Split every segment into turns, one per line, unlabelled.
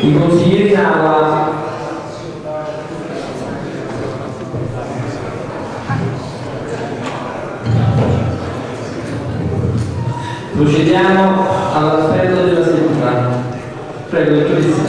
I consiglieri in Procediamo all'appello della seduta. Prego, dottoressa.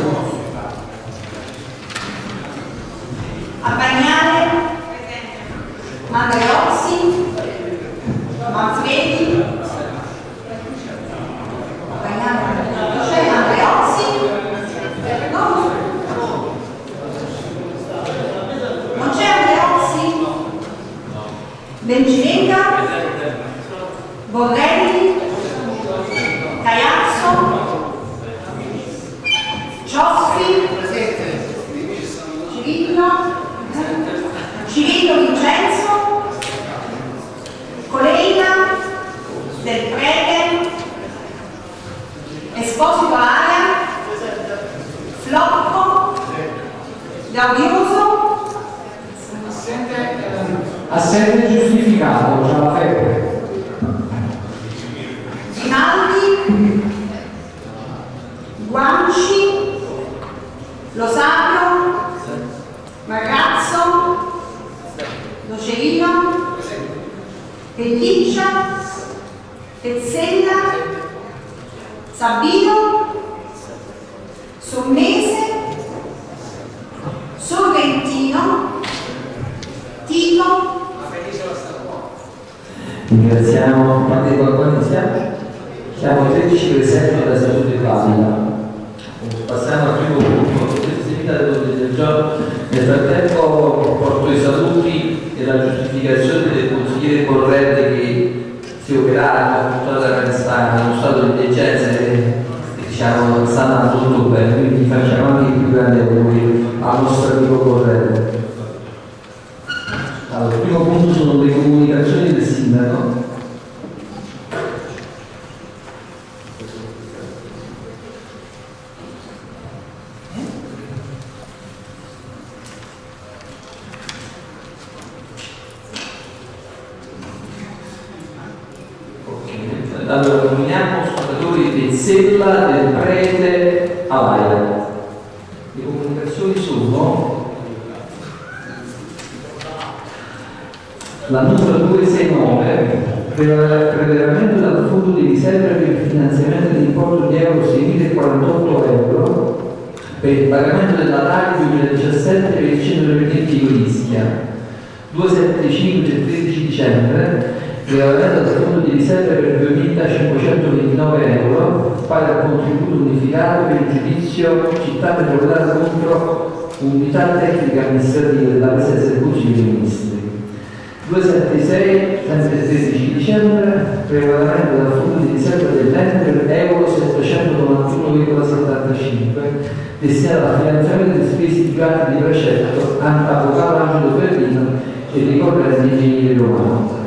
Dicembre, regolamento della fondo di riserva dell'ente per euro 791,75 destinato al finanziamento delle spese di gatti di precetto avvocato Angelo Berlino e ricorrente ingegnere romano.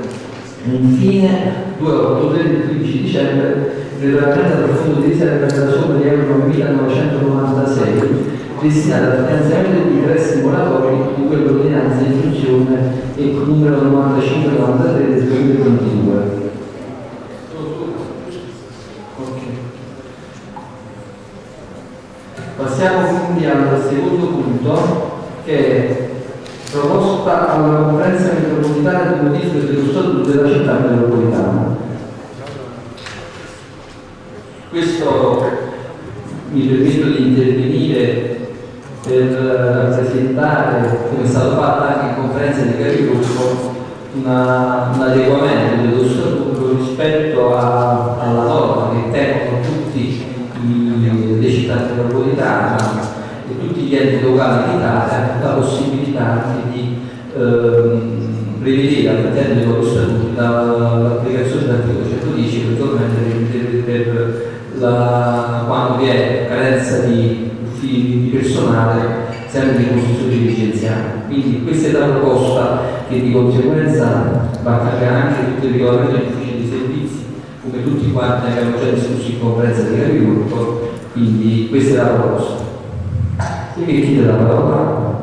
Infine, 283 del 15 dicembre, regolamento del fondo di riserva per la somma di euro 1996 destinata al finanziamento degli interessi moratori di quell'ordinanza di funzione e numero 9593 del 2022. Ok. Passiamo quindi al secondo punto che è proposta alla conferenza metropolitana di modifica dello statuto della città metropolitana. Questo mi permetto di intervenire per presentare, come è stato fatto anche in conferenza di capigruppo, una- un adeguamento dello statuto rispetto a- alla norma che tengono tutti i- le città metropolitane e tutti gli enti locali d'Italia la possibilità anche di ehm, prevedere all'interno dei loro statuti la- l'applicazione dell'articolo 110 eventualmente per, per la, quando vi è carenza di di personale sempre di costruzione dirigenziale. Quindi questa è la proposta che di conseguenza va a cambiare anche tutto il regolamento degli uffici di servizi, come tutti quanti ne abbiamo già discusso in conferenza di capigruppo, quindi questa è la proposta. Chi che chiede la parola?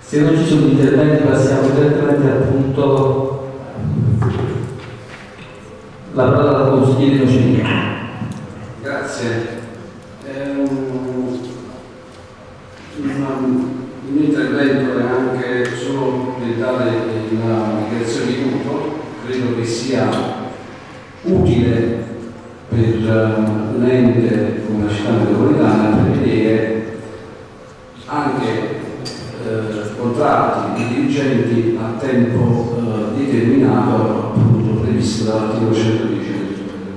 Se non ci sono interventi passiamo direttamente al punto la parola consigliere Nocellino.
Grazie. Un, un, un intervento è anche solo per dare una dichiarazione di voto, credo che sia utile per un ente come la città metropolitana prevedere anche eh, contratti di dirigenti a tempo eh, determinato previsto dall'articolo 110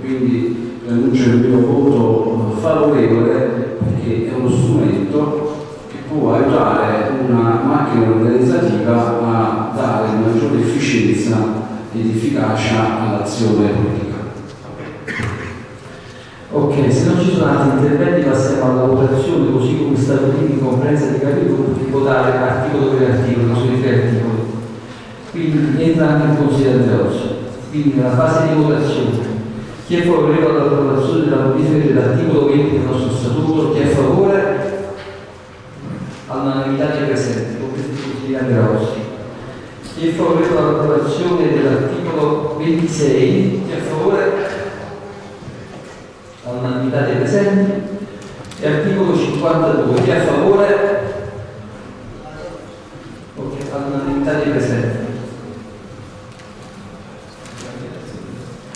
quindi annuncio il mio voto favorevole perché è uno strumento che può aiutare una macchina organizzativa a dare maggiore efficienza ed efficacia all'azione politica.
Ok, se non ci sono altri interventi passiamo alla votazione così come stabilito in conferenza di capigruppo di votare articolo per articolo, sui tre articoli. Quindi entra anche in considerazione. Quindi nella fase di votazione chi è favorevole all'approvazione della modifica dell'articolo 20 del nostro statuto? Chi è a favore? All'unanimità dei presenti, compresi il consigliere Rossi. Chi è favorevole all'approvazione dell'articolo 26? Chi è a favore? All'unanimità dei presenti. E articolo 52. Chi è a favore? Ok, all'unanimità dei presenti.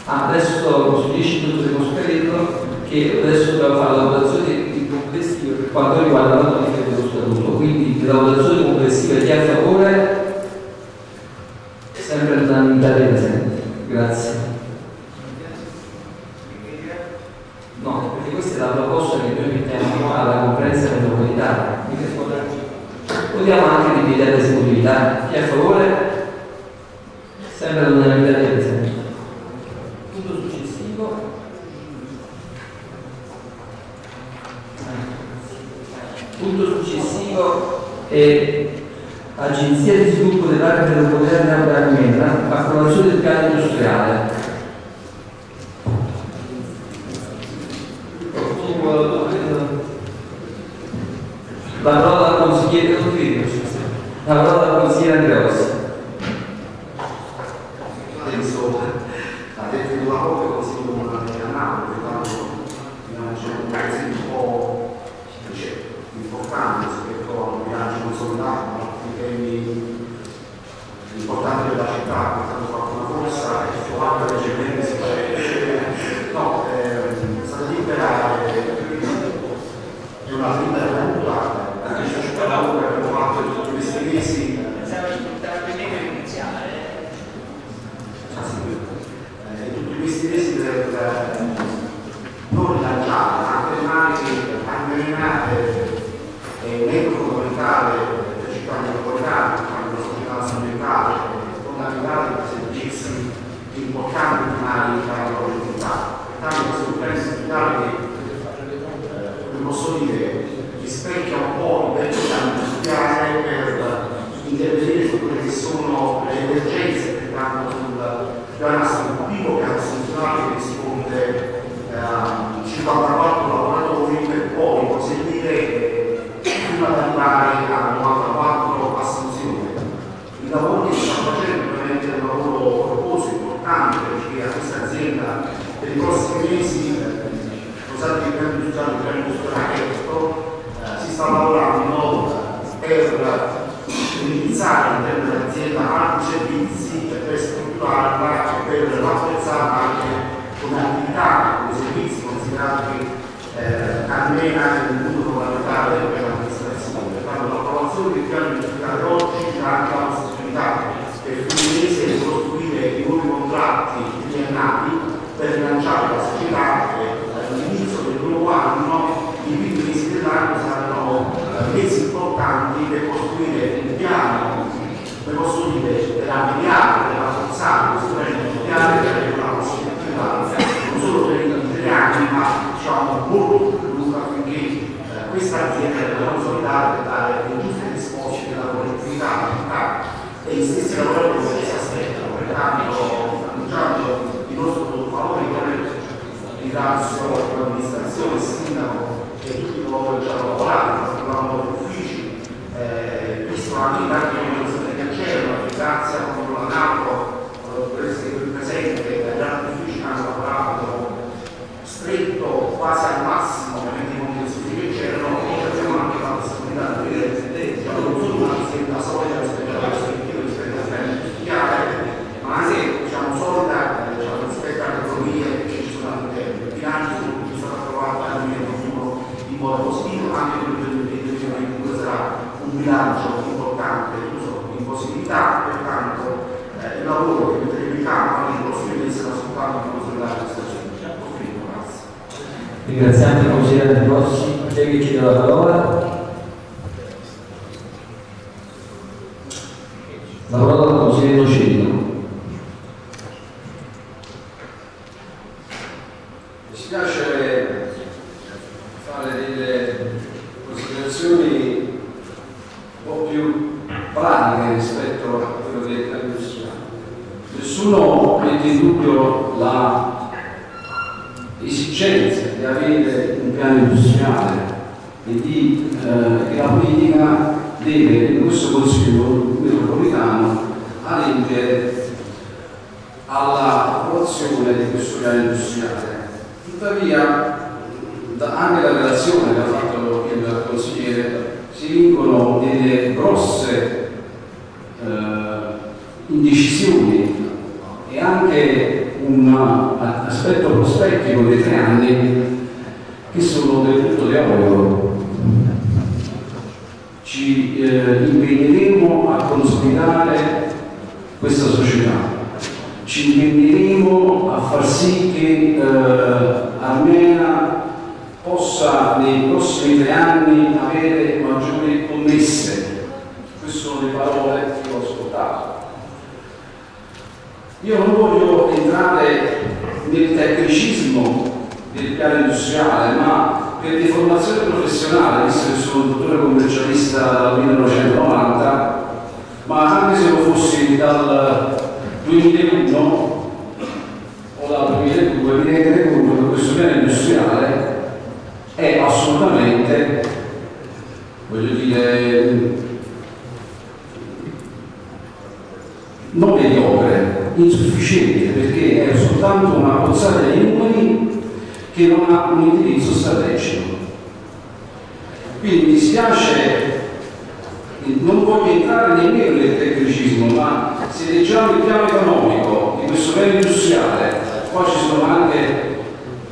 Ah, adesso su 10 minuti del Moscarello che adesso dobbiamo fare la votazione di complessiva per quanto riguarda la modifica dello statuto. Quindi la votazione complessiva chi è questa
azienda deve consolidare e dare le giuste risposte della collettività e gli stessi lavoratori che si aspettano. Pertanto, annunciando il nostro favorevole, ringrazio l'amministrazione, il sindaco e tutti coloro che ci hanno lavorato, lavorando negli uffici, eh, visto anche tanti organizzatori che c'erano, grazie a quando la NATO, per essere qui presente, agli altri uffici che hanno lavorato il lavoro che metteremo in campo non lo si iniziano soltanto a consolidare questa società. Ho finito, grazie.
Ringraziamo il consigliere Rossi, lei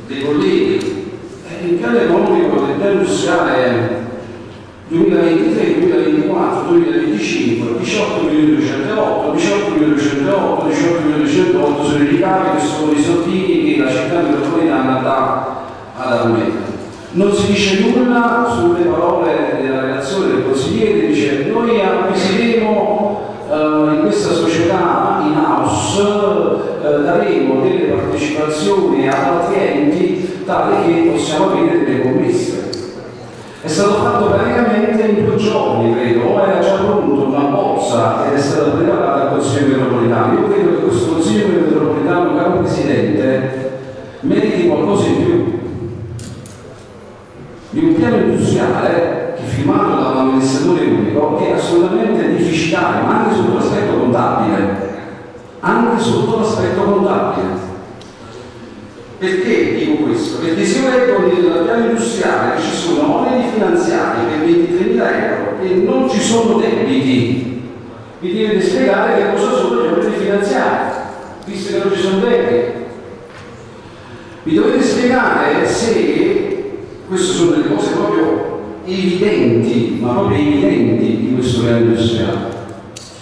dei colleghi, il piano economico del piano industriale 2023, 2024, 2025, 18 milioni 208, 18 milioni 208, 18 milioni 208 sono i ricavi che sono i soldini che la città metropolitana dà ad Armenia. Non si dice nulla sulle parole della relazione del consigliere, dice noi acquisiremo eh, in questa società in house, daremo delle partecipazioni ad altri enti tale che possiamo avere delle commesse. È stato fatto praticamente in due giorni, credo, o era già pronto una bozza ed è stata preparata al Consiglio metropolitano. Io credo che questo Consiglio metropolitano, caro Presidente, meriti qualcosa in più. Di un piano industriale che firmato da un amministratore unico che è assolutamente deficitario, ma anche sotto l'aspetto contabile. Anche sotto l'aspetto contabile. Perché dico questo? Perché se io leggo nel piano industriale ci sono oneri finanziari per 23.000 euro e non ci sono debiti, mi deve spiegare che cosa sono gli oneri finanziari, visto che non ci sono debiti. Mi dovete spiegare se, queste sono delle cose proprio evidenti, ma proprio evidenti di questo piano industriale.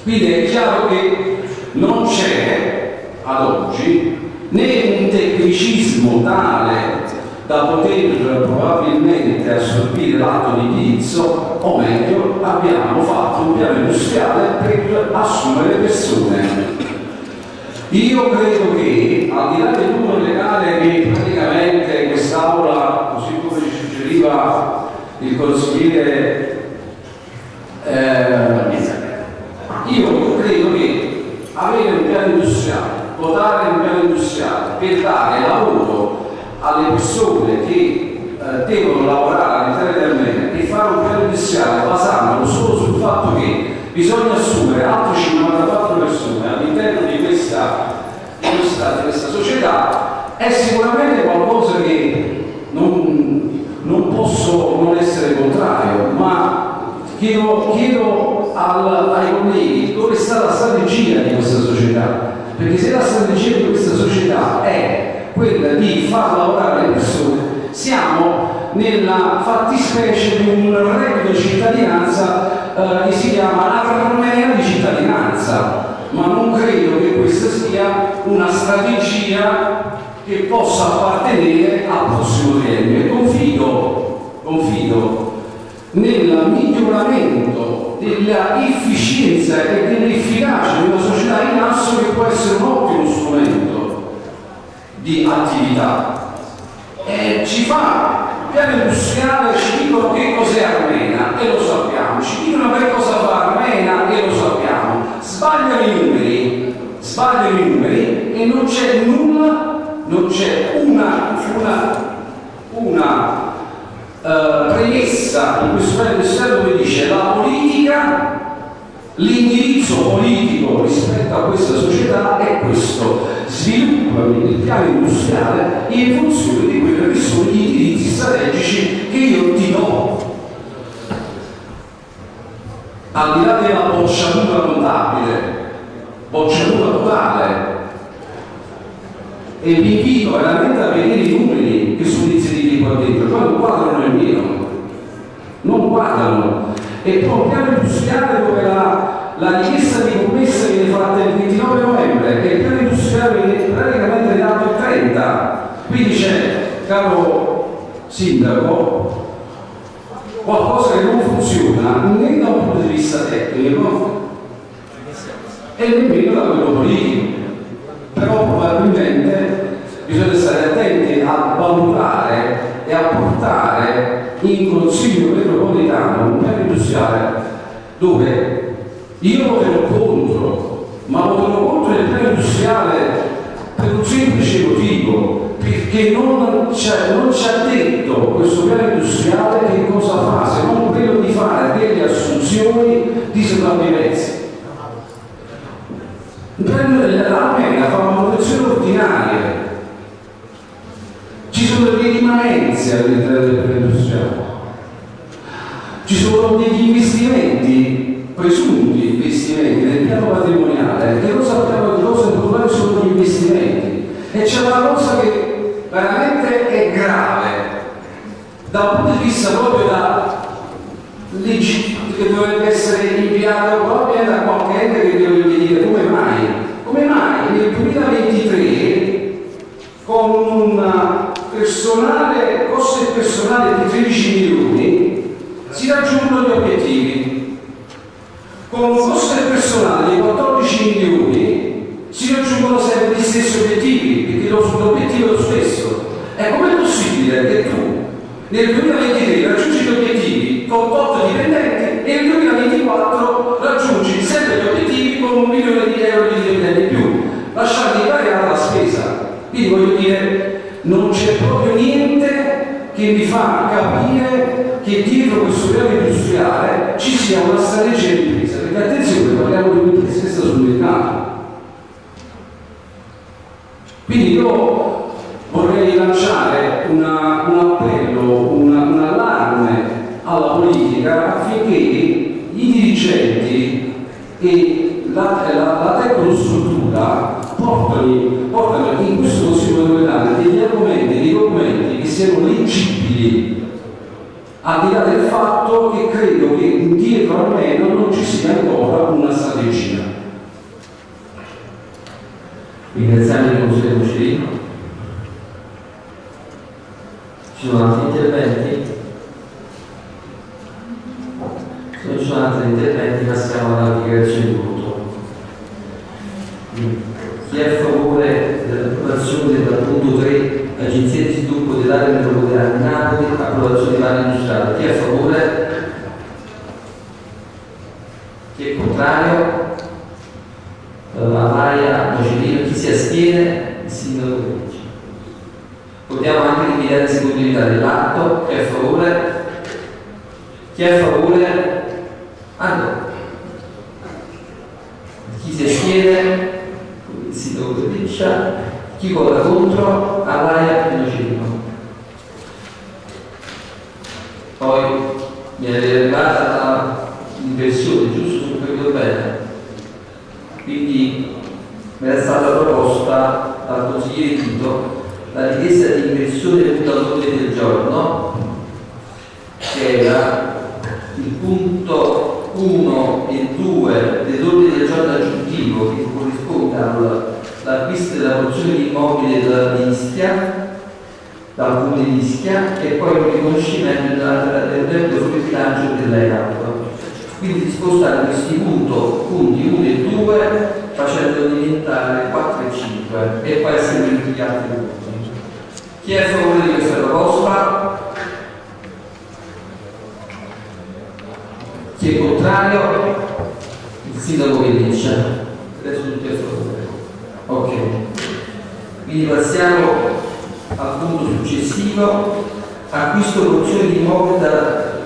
Quindi è chiaro che non c'è ad oggi né un tecnicismo tale da poter probabilmente assorbire l'atto di indirizzo, o meglio, abbiamo fatto un piano industriale per assumere persone. Io credo che, al di là del numero legale che praticamente quest'Aula, così come ci suggeriva il consigliere, eh, io credo che avere un piano industriale votare un piano industriale per dare lavoro alle persone che eh, devono lavorare all'interno di Armenia e fare un piano industriale basandolo solo sul fatto che bisogna assumere altre 54 persone all'interno di di questa società è sicuramente qualcosa che non, non posso non essere contrario, ma chiedo, chiedo al, ai colleghi dove sta la strategia di questa società? Perché se la strategia di questa società è quella di far lavorare le persone, siamo nella fattispecie di un reddito di cittadinanza eh, che si chiama armea di cittadinanza, ma non credo che questa sia una strategia che possa appartenere al prossimo triennio. E confido, confido nel miglioramento della efficienza e dell'efficacia di una società in asso che può essere un ottimo strumento di attività. E ci fa piano industriale ci dicono che cos'è Armena e lo sappiamo, ci dicono che cosa fa Armena e lo sappiamo, sbagliano i numeri, sbagliano i numeri e non c'è nulla, non c'è una, una, una uh, premessa in questo industriale dove dice la politica L'indirizzo politico rispetto a questa società è questo, sviluppa il piano industriale in funzione di quelli che sono gli indirizzi strategici che io ti do. Al di là della bocciatura contabile, bocciatura totale, e vi invito veramente a vedere i numeri che sono inseriti qua dentro, cioè non guardano nemmeno, non guardano. E poi un piano industriale dove la, la richiesta di commessa viene fatta il 29 novembre e il piano industriale viene praticamente dato il 30 quindi c'è caro sindaco qualcosa che non funziona né da un punto di vista tecnico e nemmeno da quello politico. Però probabilmente bisogna stare attenti a valutare e a portare in consiglio metropolitano un piano industriale dove io voterò contro, ma voterò contro il piano industriale per un semplice motivo, perché non ci ha detto questo piano industriale che cosa fa, se non quello di fare delle assunzioni di sopravvivenza. L'Armenia fa una manutenzione ordinaria, ci sono delle rimanenze all'interno del piano industriale ci sono degli investimenti, presunti investimenti nel piano patrimoniale, che non sappiamo che cosa quali sono gli investimenti. E c'è una cosa che veramente è grave, da un punto di vista proprio da che dovrebbe essere inviato proprio da qualche ente che dovrebbe dire come mai? Come mai nel 2023 con un personale, costo personale di 13 milioni si raggiungono gli obiettivi. Con un costo del personale di 14 milioni si raggiungono sempre gli stessi obiettivi, perché l'obiettivo è lo stesso. E com'è possibile che tu nel 2023 raggiungi gli obiettivi con 8 dipendenti e nel 2024 raggiungi sempre gli obiettivi con un milione di euro di dipendenti in più, lasciando invariata la spesa. Quindi voglio dire, non c'è proprio niente che mi fa capire che dietro questo piano industriale ci sia una strategia di impresa, perché attenzione, parliamo di un'impresa che sta sul mercato. Quindi io vorrei lanciare una, un appello, una, un allarme alla politica affinché i dirigenti e la, la, la tecnostruttura portano, in questo Metropolitano degli argomenti, dei documenti che siano leggibili al di là del fatto che credo che dietro almeno non ci sia ancora una strategia.
Ringraziamo il Consiglio Mucilino. Ci sono altri interventi? Se non ci sono altri interventi passiamo alla dichiarazione di voto. Chi è a favore dell'approvazione del punto 3 Agenzia di sviluppo dell'area metropolitana di Napoli, approvazione di piano industriale. Chi è a favore? Chi è contrario? La Maria Nocellino, chi si astiene? Il sindaco Penici. Votiamo anche l'immediata esecutività dell'atto. Chi è a favore? Chi è a favore? Allora. Chi si astiene? Il sindaco Penicia. Chi vota contro? Allaia e Nocino. Poi mi è arrivata l'inversione, giusto? Se capito bene. Quindi mi era stata proposta dal consigliere Tito la richiesta di inversione del all'ordine del giorno, che era il punto 1 e 2 dell'ordine del giorno aggiuntivo che corrisponde al l'acquisto della porzione di immobili della di dal comune di Ischia, e poi il riconoscimento del debito sul bilancio dell'EAP. Quindi di spostare questi punto- punti 1 e 2 facendo diventare 4 e 5 e poi a seguire tutti gli altri punti. Chi è a favore di questa proposta? Chi è contrario? Il sindaco che dice? Adesso tutti a favore. Ok. Quindi passiamo al punto successivo. Acquisto porzioni di immobili da,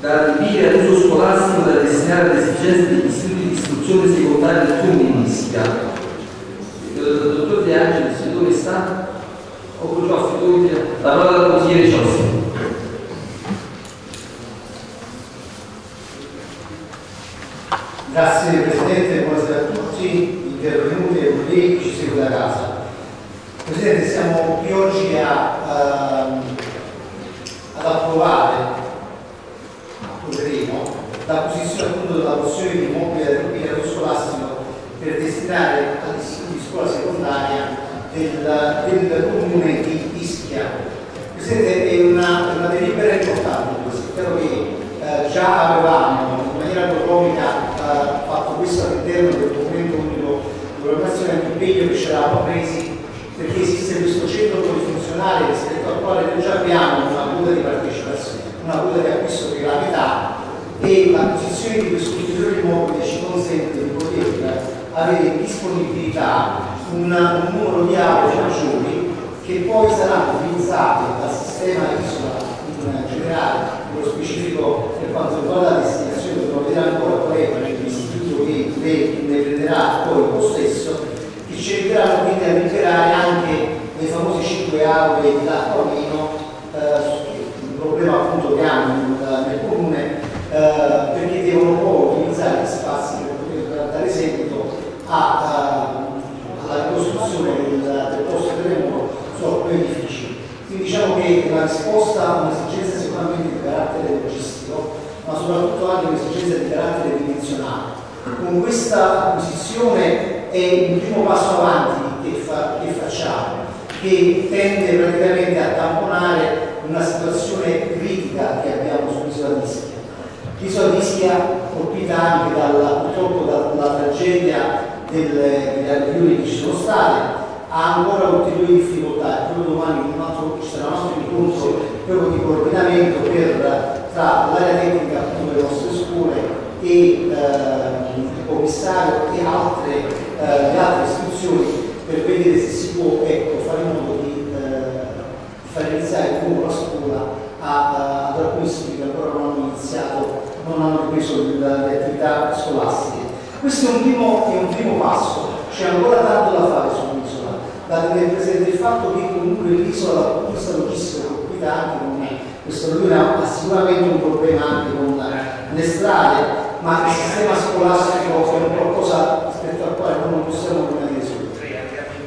da adibire ad uso scolastico da destinare alle esigenze degli istituti di istruzione secondaria del comune di Ischia. Dottor De Angelis, dove sta? O Cioffi, La parola al consigliere Cioffi.
Grazie Presidente, buonasera a tutti, intervenuti e colleghi, ci segue da casa. Presidente, siamo qui oggi a, ehm, ad approvare, approveremo, l'acquisizione appunto della porzione di immobile del Rubino scolastico per destinare all'istituto di scuola secondaria del, del comune di Ischia. Presidente, è una, una delibera importante questa, spero che eh, già avevamo in maniera autonomica fatto questo all'interno del documento unico di programmazione impegno che ci eravamo presi perché esiste questo centro polifunzionale rispetto al quale noi già abbiamo una quota di partecipazione, una quota di acquisto per la metà e l'acquisizione di questo ulteriore immobile ci consente di poter avere disponibilità un, un numero di aule maggiori che poi saranno utilizzate dal sistema isola in generale, nello specifico per quanto riguarda la destinazione vedere ancora qual è l'istituto che ne, prenderà poi il possesso, che ci aiuteranno quindi a liberare anche le famose 5 aule di l'acquamino, eh, un problema appunto che hanno nel, comune, eh, perché devono poi utilizzare gli spazi per poter dare seguito eh, alla ricostruzione del, del posto su alcuni edifici. Quindi diciamo che la risposta a un'esigenza sicuramente di carattere logistico, ma soprattutto anche un'esigenza di carattere dimensionale. Con questa acquisizione è un primo passo avanti che, fa- che facciamo, che tende praticamente a tamponare una situazione critica che abbiamo sull'isola di Ischia. L'isola di Ischia colpita anche dalla, purtroppo dalla tragedia delle, alluvioni che ci sono state, ha ancora ulteriori difficoltà proprio domani un altro, ci sarà un altro incontro proprio di coordinamento per, tra l'area tecnica delle nostre scuole e eh, il commissario e altre, eh, le altre istituzioni per vedere se si può ecco, fare in modo di, eh, far iniziare come la scuola a, ad alcuni istituti che ancora non hanno iniziato, non hanno ripreso il- le attività scolastiche. Questo è un primo, è un primo passo, c'è ancora tanto da fare sull'isola, da tenere presente il fatto che comunque l'isola dal punto di vista logistico colpita anche questo lui ha sicuramente un problema anche con le strade, ma il sistema scolastico è un qualcosa rispetto al quale non possiamo rimanere soli.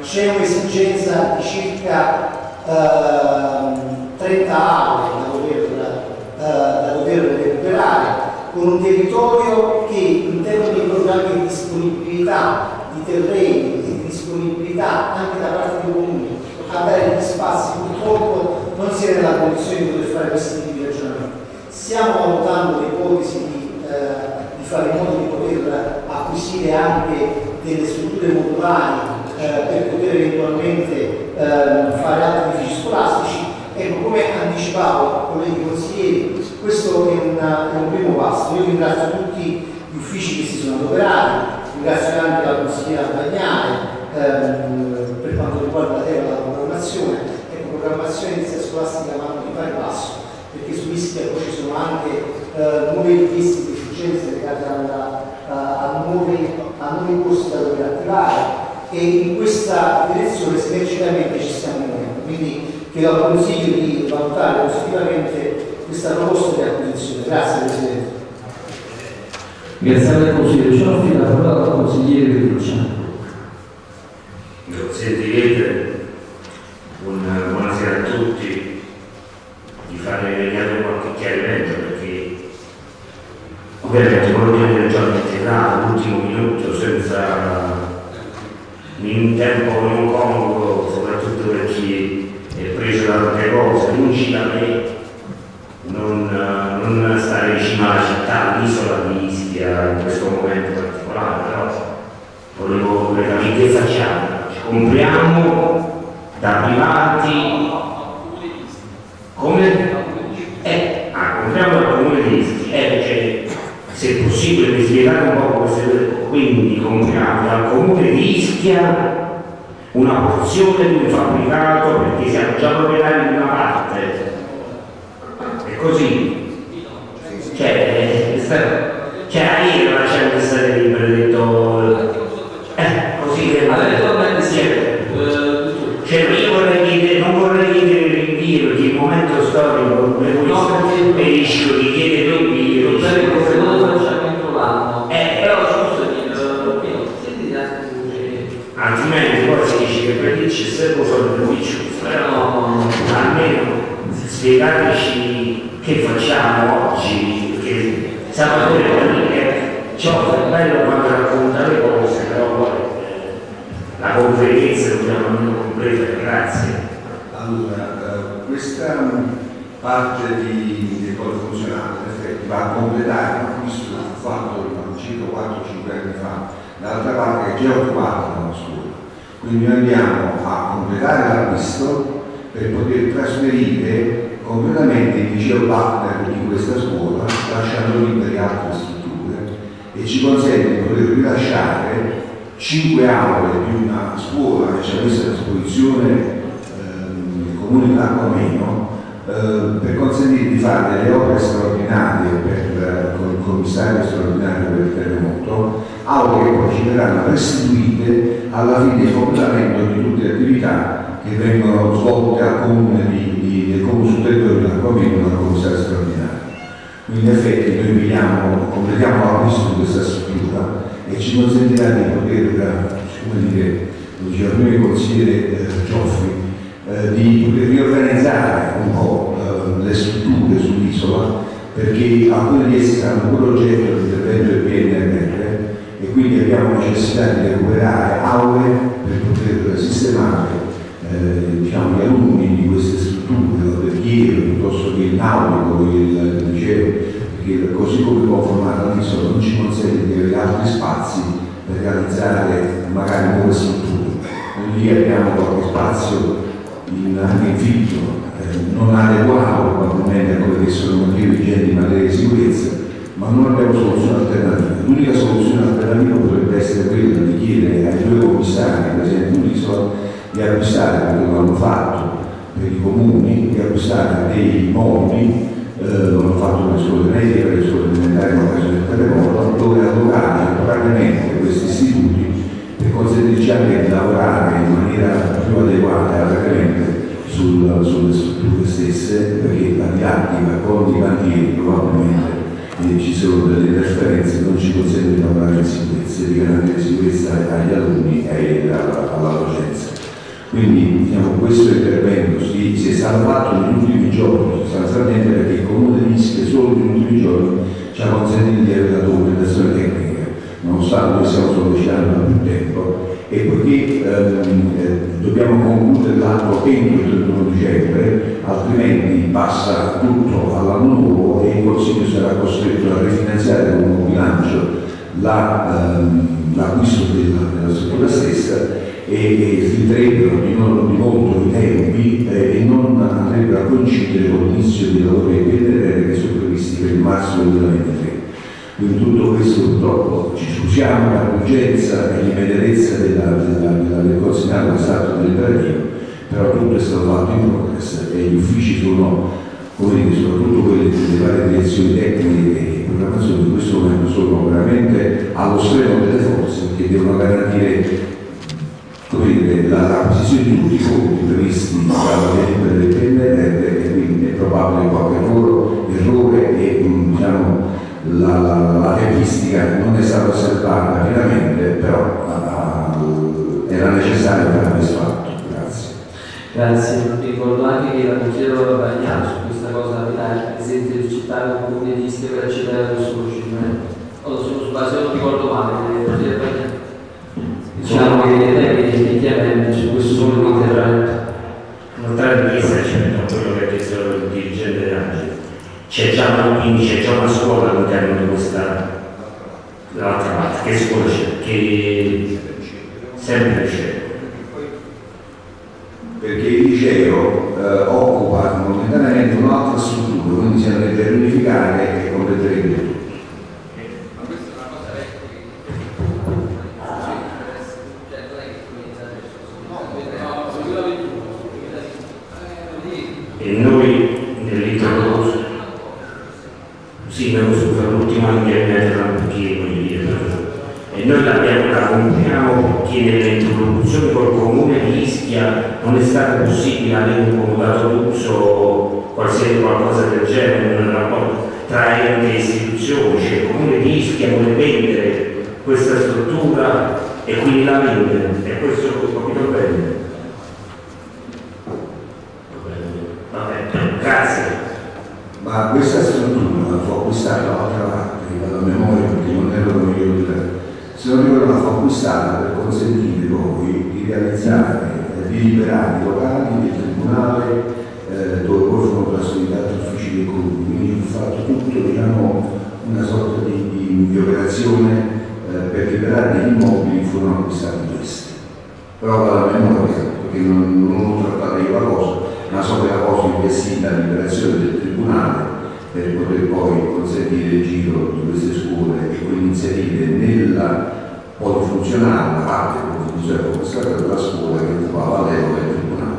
C'è un'esigenza di circa ehm, 30 aule da dover, eh, da dover recuperare con un territorio che in termini di programmi di disponibilità di terreni di disponibilità anche da parte dei comuni a dare gli spazi purtroppo non si è nella condizione di poter fare questi tipi di ragionamenti. Stiamo valutando l'ipotesi di, eh, di fare in modo di poter acquisire anche delle strutture modulari eh, per poter eventualmente eh, fare altri edifici scolastici. Ecco, come anticipavo, colleghi consiglieri, questo è, una- è un primo passo. Io ringrazio tutti gli uffici che si sono adoperati, ringrazio anche la consigliera Bagnale ehm, per quanto riguarda la. Ecco, programmazione inizia scolastica vanno di pari passo, perché su Ischia poi ci sono anche eh, nuove richieste di efficienza legate alla, a, a nuovi, a nuovi corsi da dover attivare e in questa direzione sinergicamente ci stiamo muovendo. Quindi chiedo al Consiglio di valutare positivamente questa proposta di acquisizione. Grazie Presidente.
Grazie al consigliere Cioffi, la parola al consigliere Riccia.
Grazie Presidente, Un- buonasera a tutti, di fare vediamo qualche chiarimento perché ovviamente quello che abbiamo già verità all'ultimo minuto senza in tempo non congruo, soprattutto per chi è preso da tante cose, lungi da me non, non stare vicino alla città, all'isola di Ischia in questo momento particolare, però volevo che facciamo? Ci compriamo da privati come? Eh, ah, compriamo dal comune di Ischia, eh, cioè, se è possibile mi spiegare un po' queste quindi compriamo dal comune di Ischia una porzione di un fabbricato perché siamo già proprietari di una parte è così cioè, cioè ieri la c'è questa delibera detto come questo e rischio di chiedere rinvio eh, però altrimenti poi si dice che per lì ci servono solo due piccioli però almeno spiegateci che facciamo oggi perché Salvatore è ciò è bello quando racconta le cose però poi eh, la conferenza dobbiamo almeno completa grazie
allora eh, questa parte di, di cose funzionali in effetti va a completare l'acquisto fatto circa 4-5 anni fa dall'altra parte è già occupata dalla scuola. Quindi noi andiamo a completare l'acquisto per poter trasferire completamente il liceo partner di questa scuola, lasciando liberi altre strutture e ci consente di poter rilasciare 5 aule di una scuola che ci ha messo a disposizione ehm, il comune di eh, per consentire di fare delle opere straordinarie per, eh, con il commissario straordinario per il terremoto aule che poi ci verranno restituite alla fine di completamento di tutte le attività che vengono svolte al comune di, di, del comune sul territorio del comune dal commissario straordinario. Quindi in effetti noi vediamo, completiamo l'acquisto di questa struttura e ci consentirà di poter, come dire, lo diceva prima il consigliere eh, Gioffri, eh, di riorganizzare un po' eh, le strutture sull'isola perché alcune di esse saranno pure oggetto di intervento del PNRR e quindi abbiamo necessità di recuperare aule per poter sistemare eh, diciamo, gli alunni di queste strutture, l'alberghiero piuttosto che il nautico, il liceo, perché così come conformata l'isola non ci consente di avere altri spazi per realizzare magari nuove strutture. Lì abbiamo qualche spazio in, in fitto, eh, non adeguato probabilmente a quelle che sono motivi vigenti in materia di sicurezza, ma non abbiamo soluzione alternativa. L'unica soluzione alternativa potrebbe essere quella di chiedere ai due commissari presenti sull'isola di acquistare, lo hanno fatto per i comuni, di acquistare dei mobili, eh, lo hanno fatto per le scuole medie, per le scuole elementari in occasione del terremoto, dove allocare temporaneamente questi istituti per consentirci anche di lavorare in maniera più adeguata allargamente sul, sulle strutture stesse, perché la didattica con i cantieri probabilmente ci sono delle interferenze non ci consentono di lavorare in sicurezza, di garantire sicurezza agli alunni e alla, alla docenza. Quindi diciamo, questo intervento si, si, è stato fatto negli ultimi giorni, sostanzialmente perché il comune di Ischia solo negli ultimi giorni ci ha consentito di avere la documentazione tecnica, nonostante sa, noi siamo solo anni da più tempo e poiché ehm, eh, dobbiamo concludere l'anno entro il 31 dicembre, altrimenti passa tutto all'anno nuovo e il Consiglio sarà costretto a rifinanziare con un bilancio l'acquisto la, ehm, della, della struttura stessa e si entrerebbero di, non, di molto i tempi eh, e non andrebbero a coincidere con l'inizio dei lavori del PNRR che sono previsti per il marzo 2020 in tutto questo purtroppo ci scusiamo la urgenza e l'immediatezza della, della, della, del consegnato stato deliberativo, però tutto è stato fatto in progress e gli uffici sono, come dire, soprattutto quelli delle varie direzioni tecniche e programmazione in questo momento sono veramente allo stremo delle forze che devono garantire come dire, la, la posizione di tutti i fondi previsti dalla delibera del PNRR e quindi è probabile qualche loro errore e mm, diciamo, la, la tempistica non è stata osservata rapidamente, però uh, era necessario per questo fatto. Grazie.
Grazie, ricordo anche che la consigliera Bagnano su questa cosa la presenza di città comune di Ischia per accedere allo soluzione. Se non ricordo male, eh, diciamo che effettivamente su questo sono un intervento.
Notare di essere c'è cioè, quello che diceva il dirigente Angelo c'è già una, quindi c'è già una scuola all'interno di questa dall'altra parte, che scuola c'è? Che sempre c'è.
Perché il liceo eh, occupa momentaneamente un'altra struttura, quindi si andrebbe a riunificare e completerebbe però dalla memoria, perché non, non trattato di qualcosa, ma so che la cosa investita liberazione del Tribunale per poter poi consentire il giro di queste scuole e quelle iniziative nella poi funzionare la parte funzionale come stata della scuola che trovava l'epoca del Tribunale.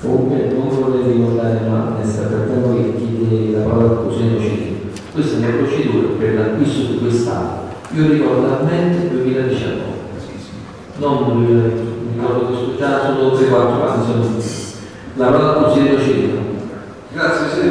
Comunque non volevo ricordare ma è stata per noi chiede la parola al Consiglio docente. Questa è una procedura per l'acquisto di quest'anno. Io ricordo a mente 2019 non eh, mi ricordo che ho ascoltato solo 3-4 canzoni. La parola al consigliere Cina.
Grazie, sì,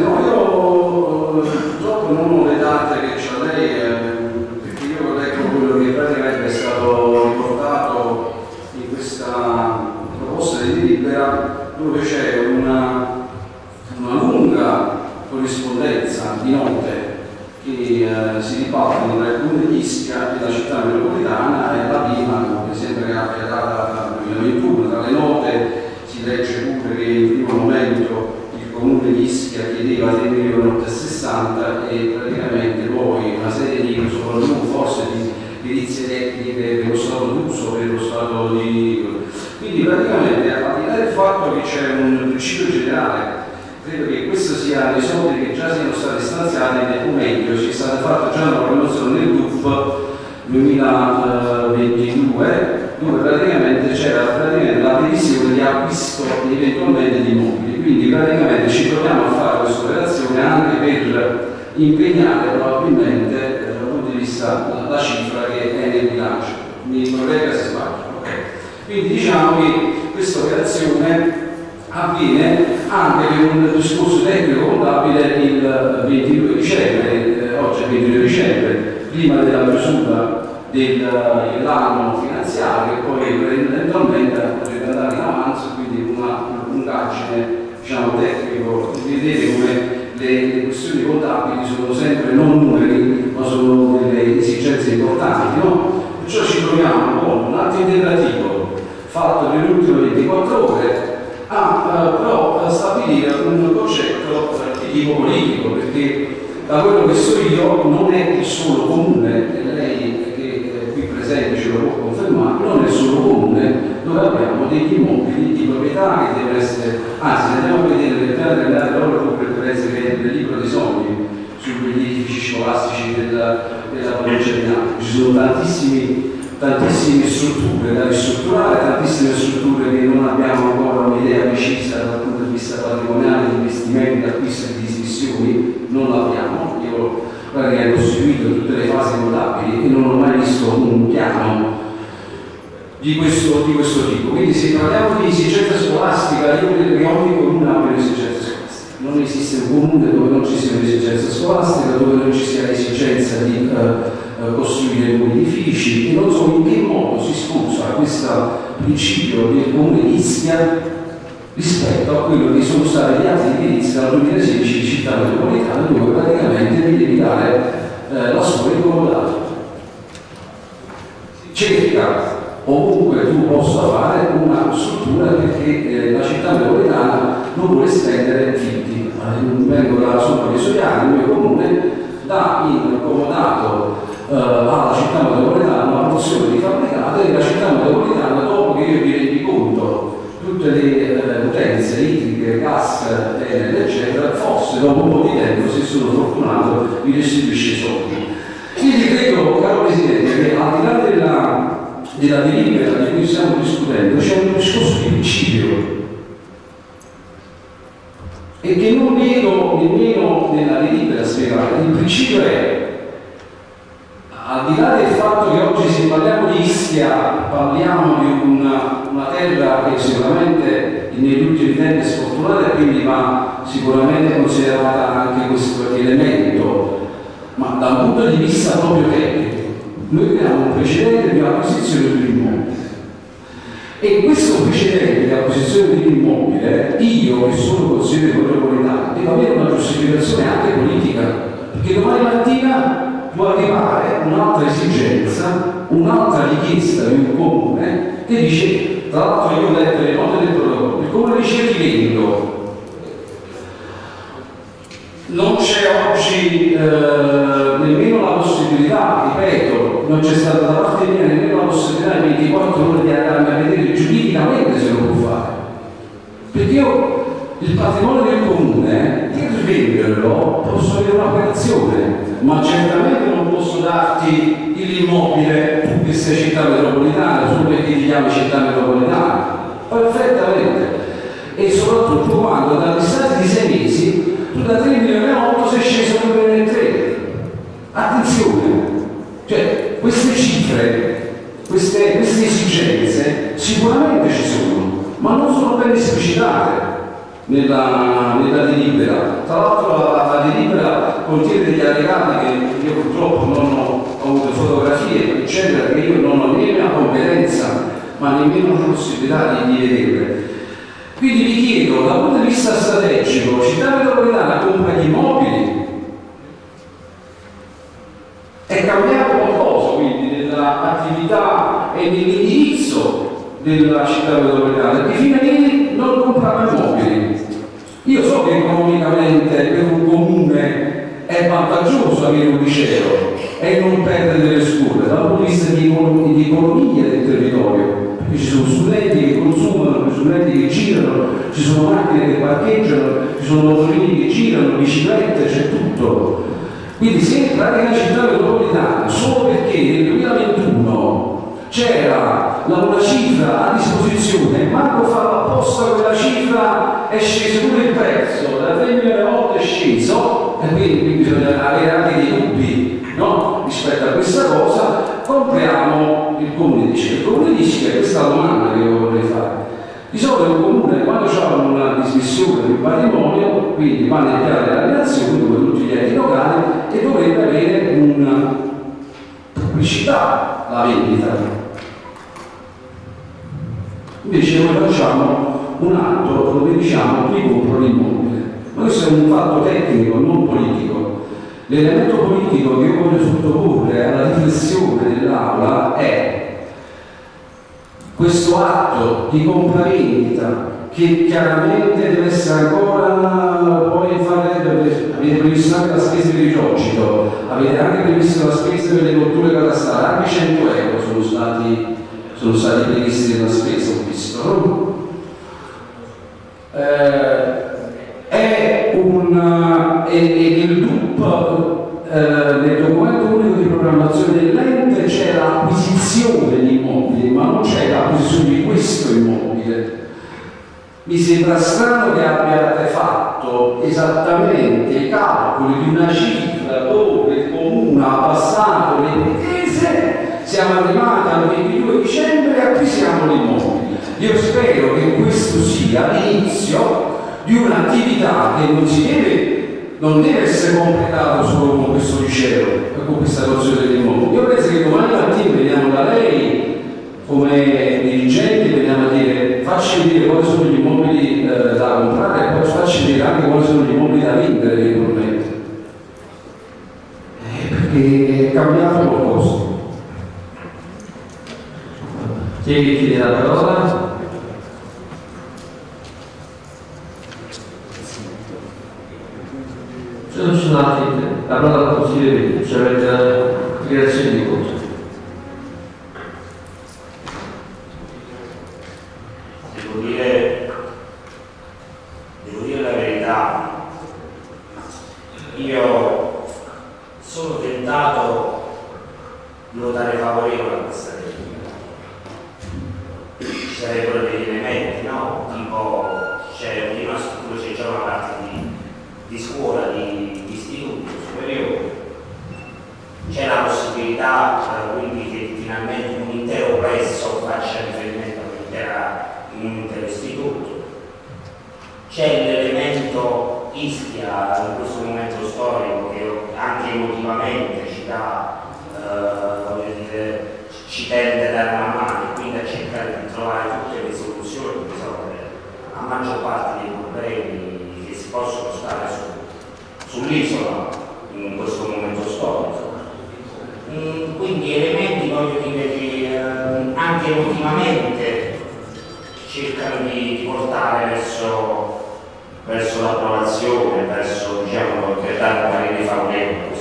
capisce che non so in che modo si sposa questo principio del comune di Ischia rispetto a quello che sono stati gli altri indirizzi dal 2016 di città metropolitana dove praticamente devi dare eh, la scuola incomodata cerca ovunque tu possa fare una struttura perché eh, la città metropolitana non vuole estendere fitti vengo da sopra di Soiani, il mio comune dà incomodato eh, alla città metropolitana una porzione di fabbricate e la città metropolitana, dopo che io mi rendi conto tutte le eh, utenze idriche, gas, energia, eccetera, forse dopo un po' di tempo, se sono fortunato, mi restituisce i soldi. Quindi credo, caro Presidente, che al di là della, della delibera di cui stiamo discutendo, c'è un discorso di principio e che non vedo nemmeno nella delibera spiegata. Il principio è al di là del fatto che oggi se parliamo di Ischia parliamo di una, una terra che sicuramente negli ultimi tempi è sfortunata e quindi va sicuramente considerata anche questo elemento, ma da un punto di vista proprio tecnico, noi abbiamo un precedente di acquisizione di un immobile. E questo precedente di acquisizione di un immobile, io che sono consigliere metropolitano, devo avere una giustificazione anche politica, perché domani mattina può arrivare un'altra esigenza, un'altra richiesta di un comune che dice, tra l'altro io ho letto le note del protocollo, il comune dice Tivendo, non c'è oggi eh, nemmeno la possibilità, ripeto, non c'è stata da parte mia nemmeno la possibilità di 24 ore di andarmi a vedere giuridicamente se lo può fare. Perché io il patrimonio del comune, per venderlo posso avere un'operazione, ma certamente non posso darti l'immobile tu che sei città metropolitana, solo perché ti chiami città metropolitana. Perfettamente. E soprattutto quando da distanza di sei mesi tu da 3 milioni e 8 sei sceso a 2 milioni e 3. Attenzione, cioè queste cifre, queste, queste esigenze sicuramente ci sono, ma non sono ben esplicitate nella, nella delibera. Tra l'altro la, la, delibera contiene degli allegati che io purtroppo non ho, avuto fotografie, eccetera, che io non ho né la competenza ma nemmeno la possibilità di, di vedere. Quindi vi chiedo, dal punto di vista strategico, città metropolitana compra gli immobili, è cambiato qualcosa quindi nell'attività e nell'indirizzo della città metropolitana, perché fino a ieri non comprava immobili. Io so che economicamente per un comune è vantaggioso avere un liceo e non perdere delle scuole, dal punto di vista di, econ di economia del territorio, perché ci sono studenti che consumano, studenti che girano, ci sono macchine che parcheggiano, ci sono motorini che girano, biciclette, c'è tutto. Quindi se entrare nella città metropolitana solo perché nel 2021 c'era una cifra a disposizione Marco fa apposta quella cifra è sceso pure il prezzo da 3 milioni a 8 è sceso e quindi bisogna avere anche dei dubbi no? rispetto a questa cosa compriamo il comune di Ischia il comune di Ischia questa è la domanda che io vorrei fare. Di solito un comune quando c'è una dismissione di un patrimonio quindi va nel piano della relazione come tutti gli enti locali e dovrebbe avere una pubblicità la vendita. Invece noi facciamo un atto dove diciamo qui compro l'immobile. Ma questo è un fatto tecnico, non politico. L'elemento politico che io voglio sottoporre alla riflessione dell'Aula è questo atto di compravendita che chiaramente deve essere ancora poi fare, avete previsto anche la spesa per il avete anche previsto la spesa per le colture catastali, anche 100 euro sono stati sono stati previsti nella spesa, ho visto. Eh, è un e, e nel DUP, eh, nel documento unico di programmazione dell'ente c'è l'acquisizione di immobili, ma non c'è l'acquisizione di questo immobile. Mi sembra strano che abbiate fatto esattamente i calcoli di una cifra dove il comune ha passato le pretese siamo arrivati al 22 dicembre e acquisiamo l'immobile. Io spero che questo sia l'inizio di un'attività che non si deve non deve essere completato solo con questo liceo e con questa nozione del mondo Io penso che domani mattina veniamo da lei come dirigente, veniamo a dire facci vedere quali sono gli immobili eh, da comprare e poi facci vedere anche quali sono gli immobili da vendere eventualmente. Eh, perché
è cambiato qualcosa. Chi chiede la parola? sono suonati la parola del consiglio, cioè la dichiarazione di voto.
sarebbero degli elementi, no? Tipo c'è cioè, una struttura, c'è già una parte di di scuola, di, di istituto superiore, c'è la possibilità quindi che finalmente un intero presso faccia riferimento a un intero istituto. C'è l'elemento Ischia in questo momento storico che anche emotivamente ci dà, eh, dire, ci tende a dare una mano e quindi a cercare di trovare tutte le soluzioni per risolvere la maggior parte dei problemi possono stare su, sull'isola in questo momento storico. Mm, quindi elementi, voglio dire, che eh, anche ultimamente cercano di, di portare verso, verso l'approvazione, verso diciamo, per dare un parere favorevole.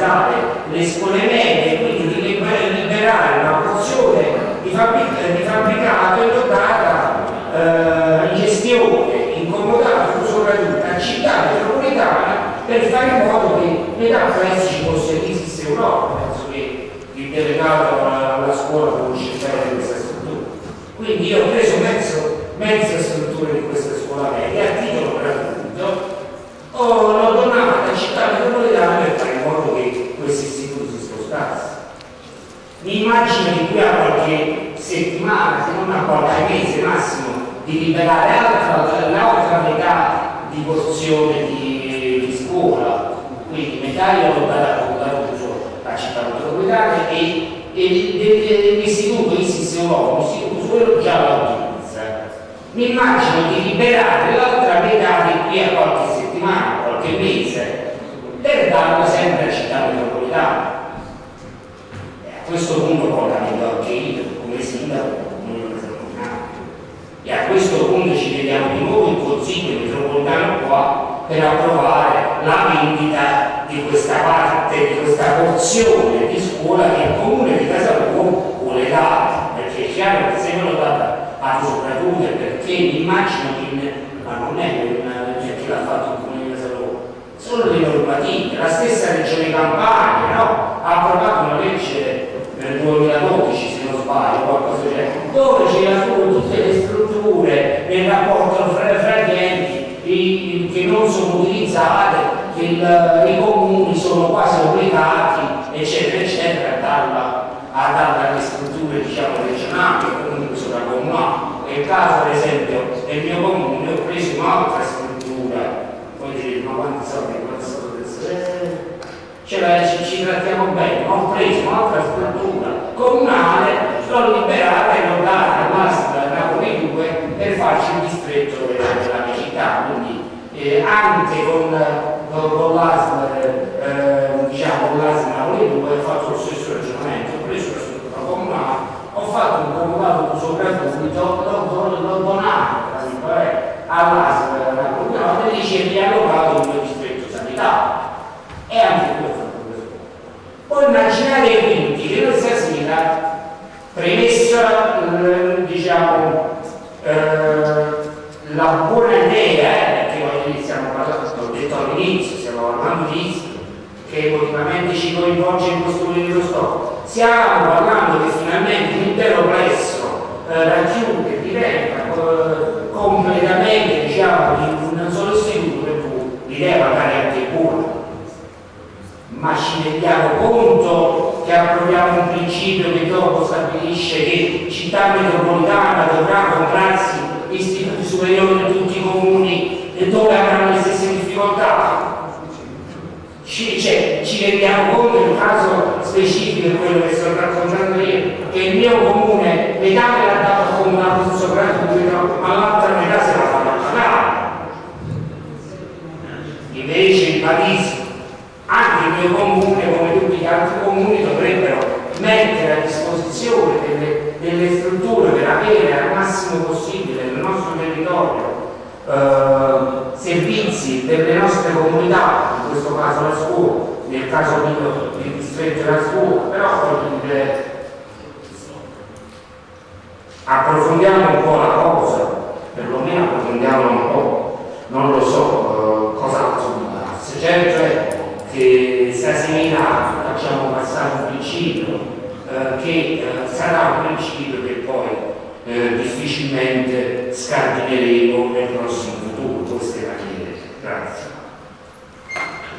valorizzare l'esponente libera la otra mitad izquierda che il, eh, i comuni sono quasi obbligati, eccetera, eccetera, a darla, a darla alle strutture diciamo, regionali o comunque sulla sovracomunali. Nel caso, ad esempio, del mio comune ho preso un'altra struttura, poi direte, ma quanti soldi, quanti soldi, ce la, ci, ci trattiamo bene, ma ho preso un'altra struttura comunale, l'ho liberata e l'ho data, basta, Napoli 2, per farci un distretto regionale eh, anche con, con, con l'ASL eh, eh, diciamo con l'ASL Napoli dove ho fatto lo stesso ragionamento ho preso la struttura comunale ho fatto un comunale comunicato sopravvissuto l'ho donato all'ASL Napoli e dice riallocato il mio distretto sanitario e anche questo poi immaginate quindi che questa sera premessa eh, diciamo eh, la buona emotivamente ci coinvolge in questo libro storico. Stiamo parlando che finalmente l'intero plesso eh, raggiunge, diventa eh, completamente, diciamo, di un solo istituto per cui l'idea magari anche buona, ma ci rendiamo conto che approviamo un principio che dopo stabilisce che città metropolitana dovrà comprarsi istituti superiori in tutti i comuni e dove avranno le stesse difficoltà. Ci, conto in un caso specifico di quello che sto raccontando io, che il mio comune metà me l'ha dato come una gratuito, ma l'altra metà se la fa pagare. Invece ribadisco anche il mio comune, come tutti gli altri comuni, dovrebbero mettere a disposizione delle, delle strutture per avere al massimo possibile nel nostro territorio eh, servizi delle nostre comunità, in questo caso la scuola, nel caso mio il distretto della scuola, però eh, approfondiamo un po' la cosa, perlomeno approfondiamo un po', non lo so eh, cosa se certo è che stasera facciamo passare un principio eh, che eh, sarà un principio che poi eh, difficilmente scardineremo nel prossimo futuro, questa è la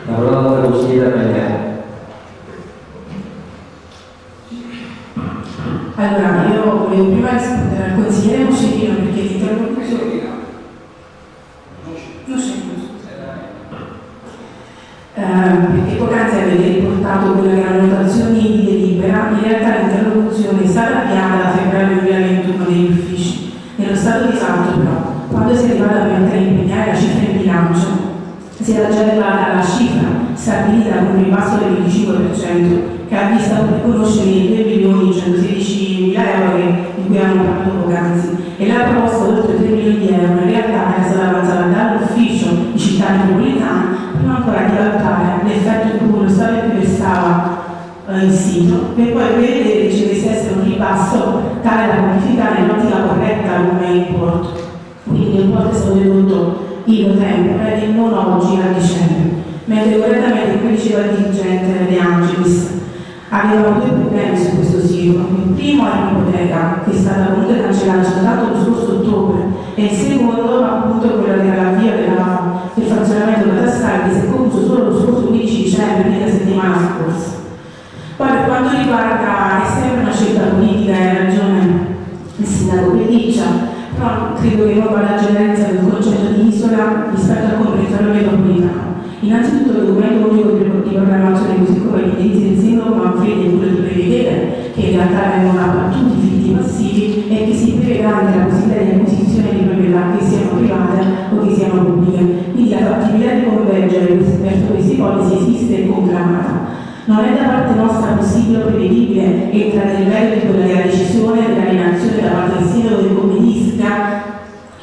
chiesa. Grazie.
La parola consigliere Magliano.
Allora, io volevo prima rispondere al consigliere Moscerino perché l'interlocuzione... Non c'è eh, perché poc'anzi avete riportato quelle che erano notazioni di delibera, in realtà l'interlocuzione è stata avviata da febbraio 2021 negli uffici. Nello stato di salto però, quando si è arrivata a mettere a impegnare la bilancio, si era già arrivata alla cifra stabilita con un ribasso del 25% che ha visto riconoscere i 2 milioni 116 mila euro di cui abbiamo parlato poc'anzi. E la proposta oltre 3 milioni di euro. In realtà è stata avanzata dall'ufficio di città metropolitana prima ancora di valutare l'effetto in cui lo Stato restava eh, in sito per poi prevedere che ci essere un ribasso tale da quantificare in ottica corretta come importo. Quindi l'importo è stato dedotto in novembre e non oggi a dicembre mentre correttamente come diceva il dirigente De Angelis avevamo due problemi su questo sito. Il primo è l'ipoteca, che è stata comunque cancellata soltanto lo scorso ottobre, e il secondo appunto quello che era l'avvio del funzionamento catastale che si è concluso solo lo scorso 15 dicembre, quindi la settimana scorsa. Poi per quanto riguarda, è sempre una scelta politica, hai ragione il sindaco Pelliccia, però credo che non vada a generalizza del concetto di isola rispetto al comprensorio metropolitano. Innanzitutto il documento unico di programmazione così come l'indirizzo del sindaco Manfredi è quello di prevedere che in realtà vengono abbattuti i figli passivi e che si prevede anche la possibilità di acquisizione di proprietà che siano private o che siano pubbliche. Quindi la fattibilità di convergere verso queste ipotesi esiste e conclamata. Non è da parte nostra possibile o prevedibile entrare nel merito della decisione dell'alienazione da parte del sindaco del comune Ischia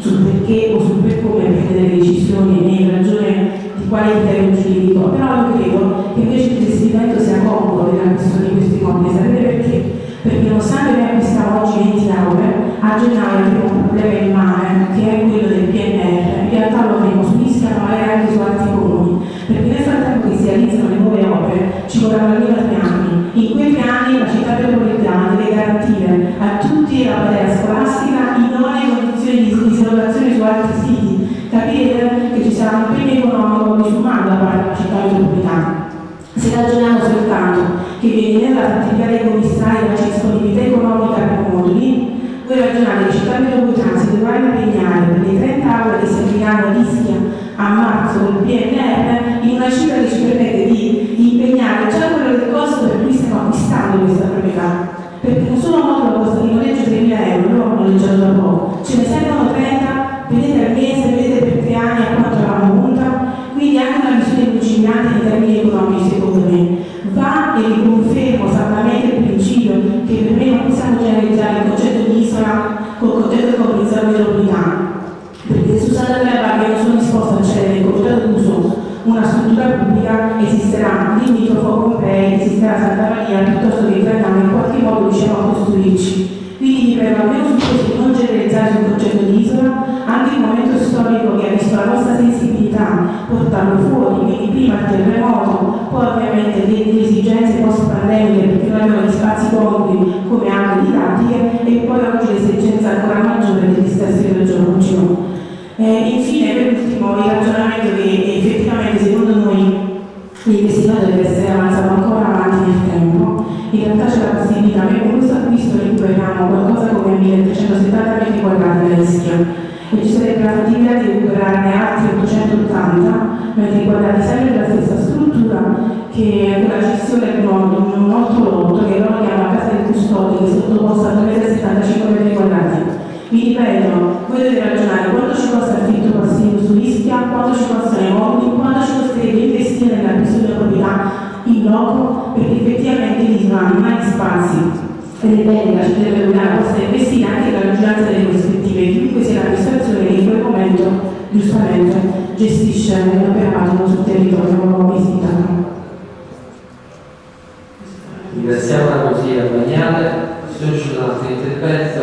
sul perché o sul per come prendere le decisioni e in ragione di quale criterio giuridico, però io credo che invece il gestimento sia congruo della questione di questi immobili, sapete perché? Perché nonostante noi acquistiamo oggi 20 aule, a gennaio abbiamo un problema in mare, che è quello del PNR, in realtà lo avremo su Ischia ma magari anche su altri comuni, perché nel frattempo che si realizzano le nuove opere ci vorranno almeno tre anni. In quei tre anni la città metropolitana deve garantire a tutti la materia scolastica in idonee condizioni di dislocazione su altri siti. Capire che ci sarà un impegno economico disumano da parte della città metropolitana. Se ragioniamo soltanto che viene nella fattibilità dei commissari la disponibilità economica per moduli, voi ragionate che città metropolitana si dovrà impegnare per le 30 aule che serviranno a Ischia a marzo del PNR in una cifra che ci permette di impegnare già quello del costo per cui stiamo acquistando questa proprietà. Perché un solo modulo costa di noleggio 3.000 euro, non ho noleggiato da poco, ce ne servono 30, vedete al mese, vedete per tre anni a quanto la monta, quindi anche una visione lungimirante in termini economici secondo me. Va e riconfermo saldamente il principio che per me non possiamo generalizzare il concetto di isola col concetto di comprensione metropolitana perché su Santa Terra che non sono disposta a cedere in comitato d'uso una struttura pubblica esisterà limitrofo Pompei, esisterà Santa Maria piuttosto che Trentano in qualche modo riusciamo a costruirci portarlo fuori, quindi prima il terremoto, poi ovviamente le, le esigenze post-pandemiche perché noi abbiamo gli spazi congrui come anche didattiche e poi oggi l'esigenza ancora maggiore degli stessi regioni. Eh, infine, per ultimo, il ragionamento che effettivamente secondo noi l'investimento deve essere avanzato ancora avanti nel tempo, in realtà c'è la possibilità, noi con questo acquisto recuperiamo qualcosa come 1370 metri quadrati da rischio e ci sarebbe la possibilità di recuperarne altri 880 metri quadrati sempre della stessa struttura che è quella gestione di un molto lotto che loro chiamano casa del custode che è sottoposta a 275 metri quadrati. Vi ripeto, voi dovete ragionare quanto ci costa il affitto passivo su Ischia, quanto ci costano i mobili, quanto ci costerebbe investire nell'acquisto di proprietà in loco, perché effettivamente lì non mai spazi la di Milano possa investire anche nella vigilanza delle prospettive, chiunque sia l'amministrazione che in quel momento giustamente gestisce l'operato sul territorio visitato.
Ringraziamo la consigliera Bagnale, se non ci sono altri interventi.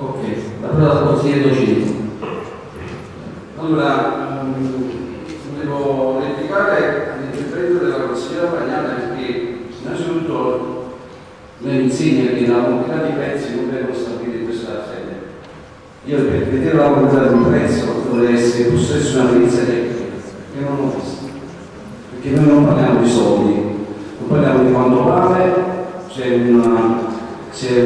Ok, la parola al consigliere Docini.
Allora, volevo replicare all'intervento della consigliera Bagnale perché innanzitutto insegna che la quantità di prezzi non vengono stabiliti in questa sede. Io per vedere la quantità di un prezzo dovrei essere possesso una perizia tecnica, che non ho visto. Perché noi non parliamo di soldi, non parliamo di quanto vale, c'è una,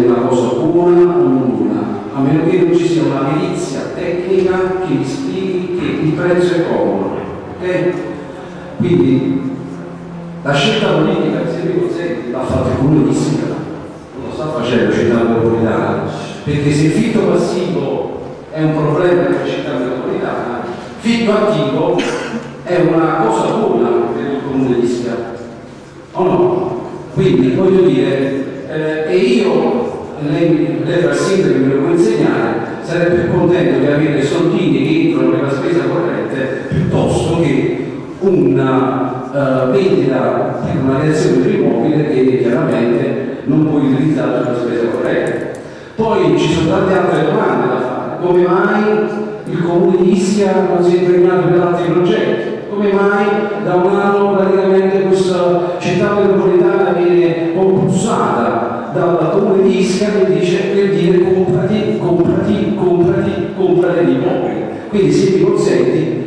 una cosa buona o buona a meno che non ci sia una perizia tecnica che vi spieghi che il prezzo è comodo. Okay? Quindi la scelta politica che si consente l'ha fatta il comune di Siena, non lo sta facendo città metropolitana, perché se fitto passivo è un problema per la città metropolitana, fitto attivo è una cosa buona per il comune di Siena. O no? Quindi voglio dire, eh, e io lei, lei fa sindaco me lo può insegnare, sarebbe più contento di avere soldini che entrano nella spesa corrente piuttosto che una uh, vendita di una reazione dell'immobile che chiaramente non può utilizzare sulla spesa corrente. Poi ci sono tante altre domande da fare. Come mai il comune di Ischia non si è impegnato per altri progetti? Come mai da un anno praticamente questa città metropolitana viene compulsata dalla comune di Ischia che dice per dire comprati, comprati, comprati, comprati di immobili. Quindi se mi consenti,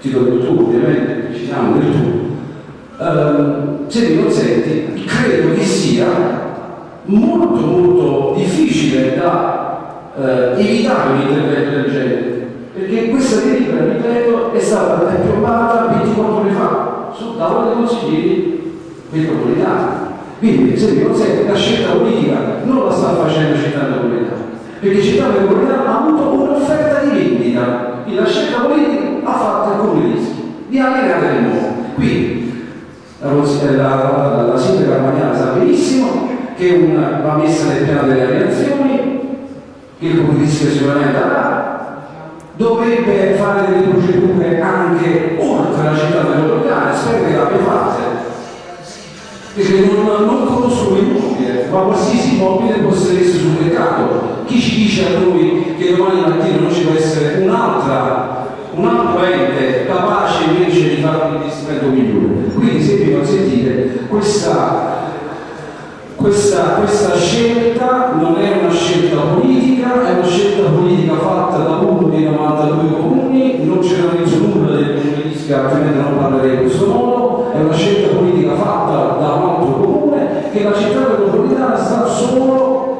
ti do il tu ovviamente, ci siamo del tu, uh, se mi consenti, credo che sia molto molto difficile da uh, evitare un intervento del genere, perché questa delibera, ripeto, è stata piombata 24 ore fa sul tavolo dei consiglieri metropolitani quindi, se mi consente, la scelta politica non la sta facendo Città Metropolitana, perché Città Metropolitana ha avuto un'offerta di vendita, e la scelta politica ha fatto il comune di di allenare il nuovo. Quindi, la, la, la, la sindaca Armaniana sa benissimo che una, va messa nel piano delle reazioni, che il comune sicuramente avrà, dovrebbe fare delle procedure anche oltre la città metropolitana, spero che l'abbia fatta perché non, non conosco l'immobile, ma qualsiasi immobile possa essere sul mercato. Chi ci dice a noi che domani mattina non ci può essere un'altra, un altro ente capace invece di fare un investimento migliore? Quindi se mi consentite, questa questa, questa, scelta non è una scelta politica, è una scelta politica fatta da uno dei 92 comuni, non c'era nessun nulla del comune di Ischia, altrimenti non parlerei in questo modo, è una scelta politica fatta da un altro comune che la città metropolitana sta solo,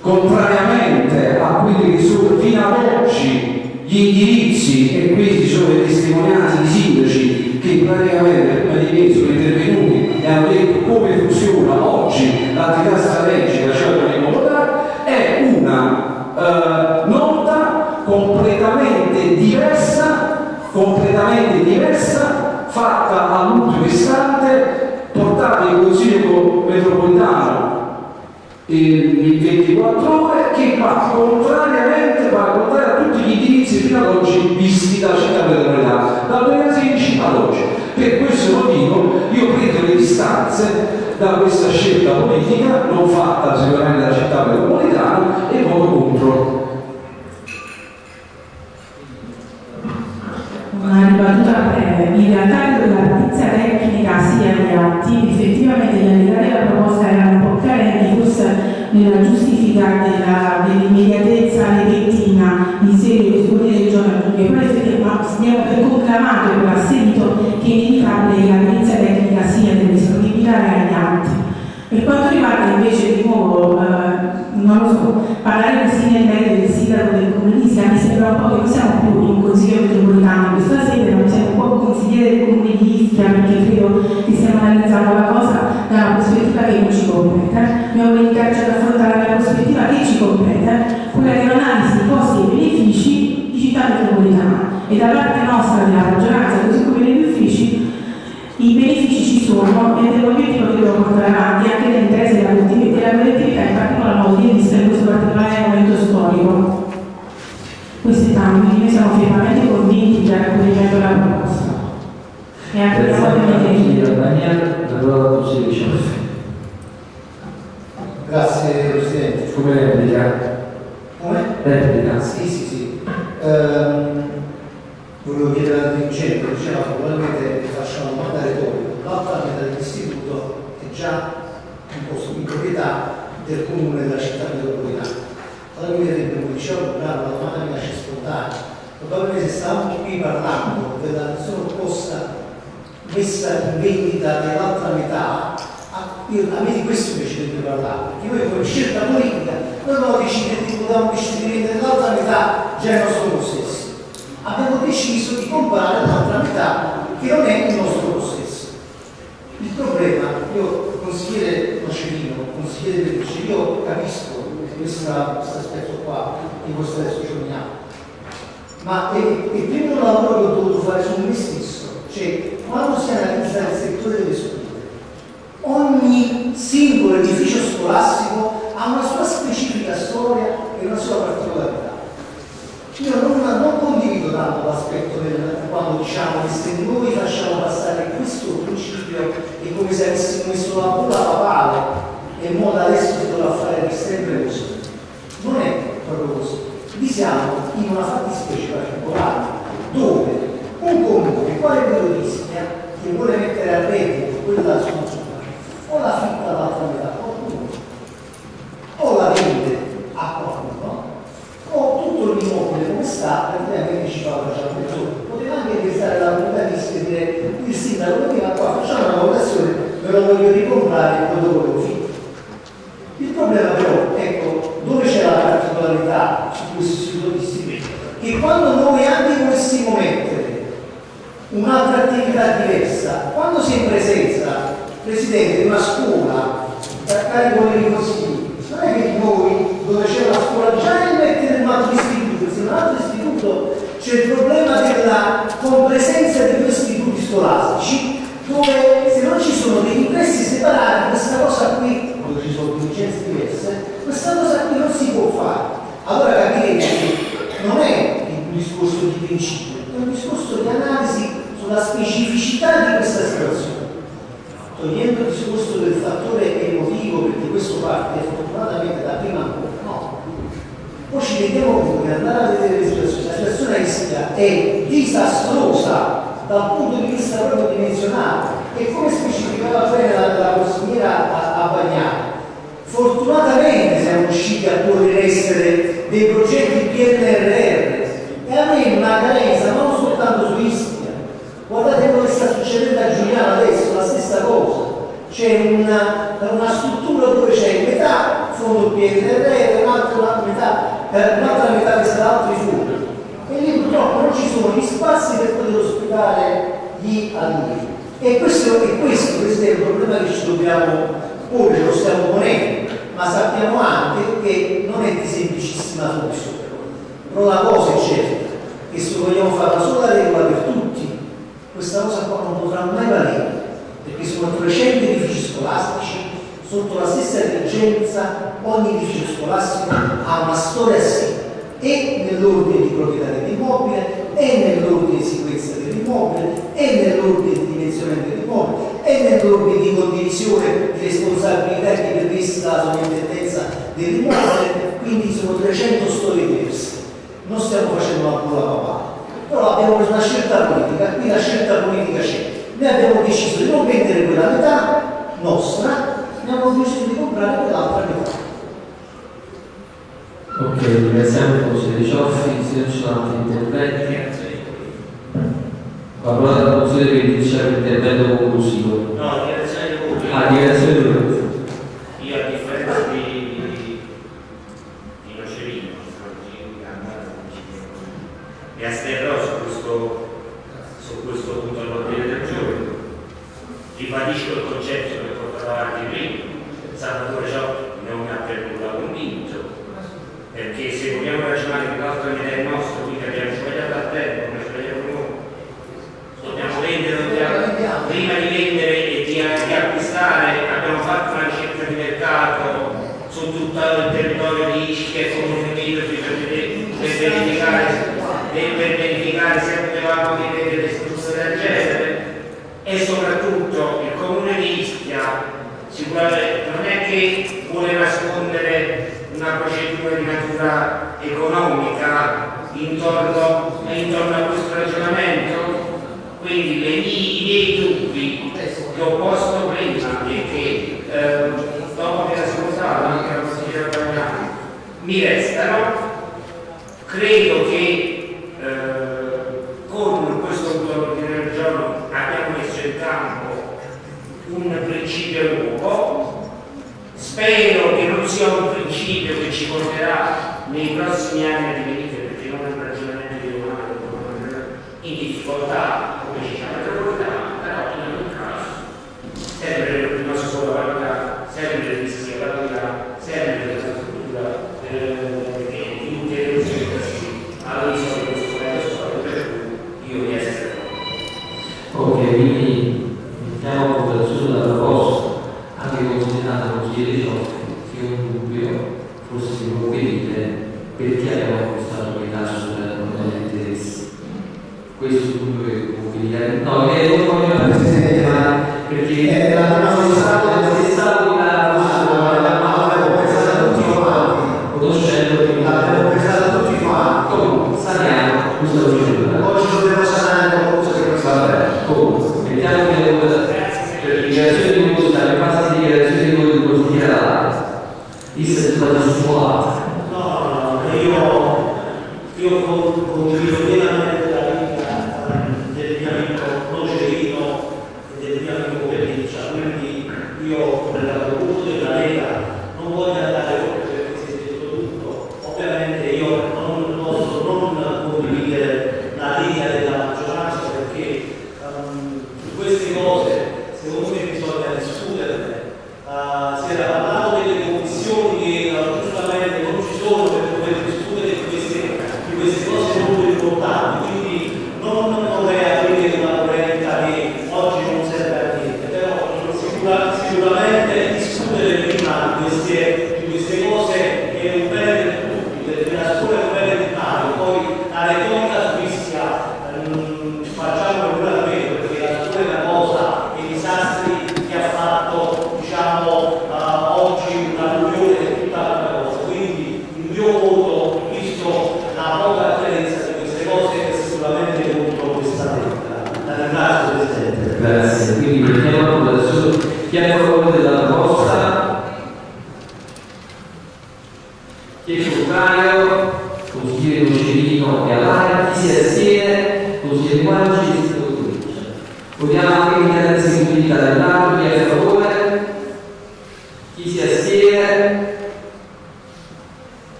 contrariamente a quelli che sono fino ad oggi gli indirizzi, e questi sono le testimonianze di sindaci che praticamente prima di me sono intervenuti e hanno detto come funziona oggi l'attività strategica, cioè l'immobiliare, è una eh, nota completamente diversa, completamente diversa, fatta all'ultimo istante, portata in Consiglio metropolitano in 24 ore che va contrariamente va contrario a tutti gli indirizzi fino ad oggi visti dalla città metropolitana dal 2016 ad oggi per questo motivo io prendo le distanze da questa scelta politica non fatta sicuramente dalla città metropolitana
Y di questo
testo ci uniamo. Ma è, è il primo lavoro che ho dovuto fare su me stesso, cioè quando si analizza il settore delle scuole, ogni singolo edificio scolastico ha una sua specifica storia e una sua particolarità. Io non, non condivido tanto l'aspetto quando diciamo che se noi facciamo passare questo principio è come se avessimo messo la pura papale e ora adesso si dovrà fare per sempre così vi siamo in una fattispecie particolare dove un comune quale quello di rischia che vuole mettere a reddito quella sua zona o la fitta l'altra abbiamo preso una scelta politica, qui la scelta politica c'è. Noi abbiamo deciso di non vendere quella metà nostra, abbiamo deciso di comprare quell'altra metà.
Ok, ringraziamo il consigliere Cioffi, se non ci sono altri interventi. Parola dal consigliere che dice l'intervento conclusivo.
No, dichiarazione di voto.
Ah, dichiarazione di voto.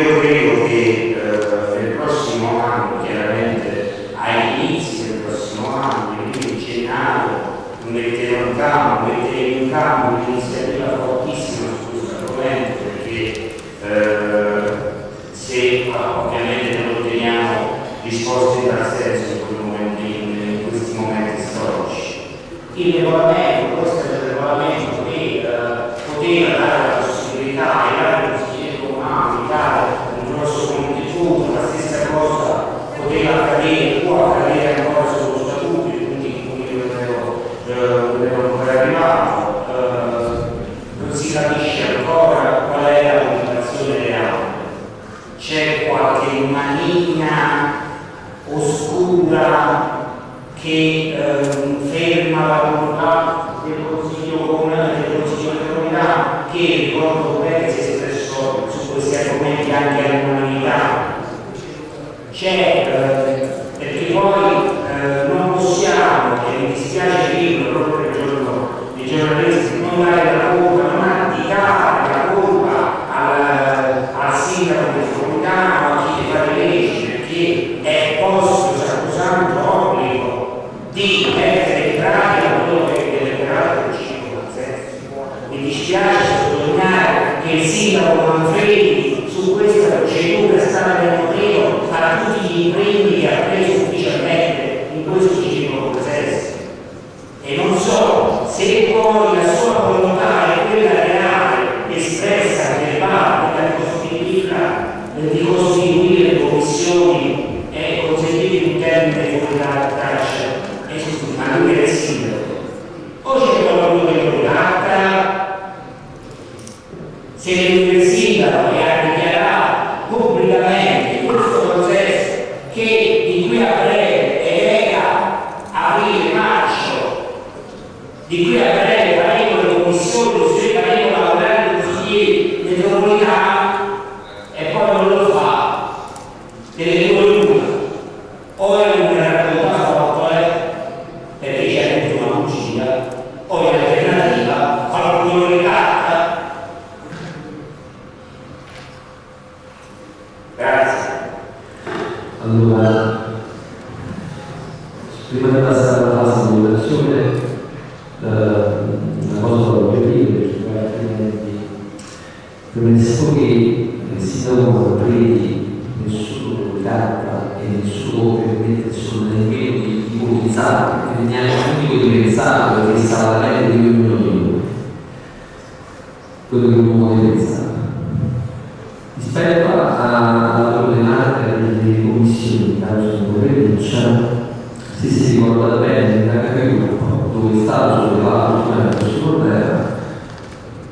Io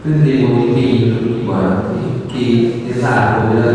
cứ
thế bố thí thì quả thì, thì, thì giả của đời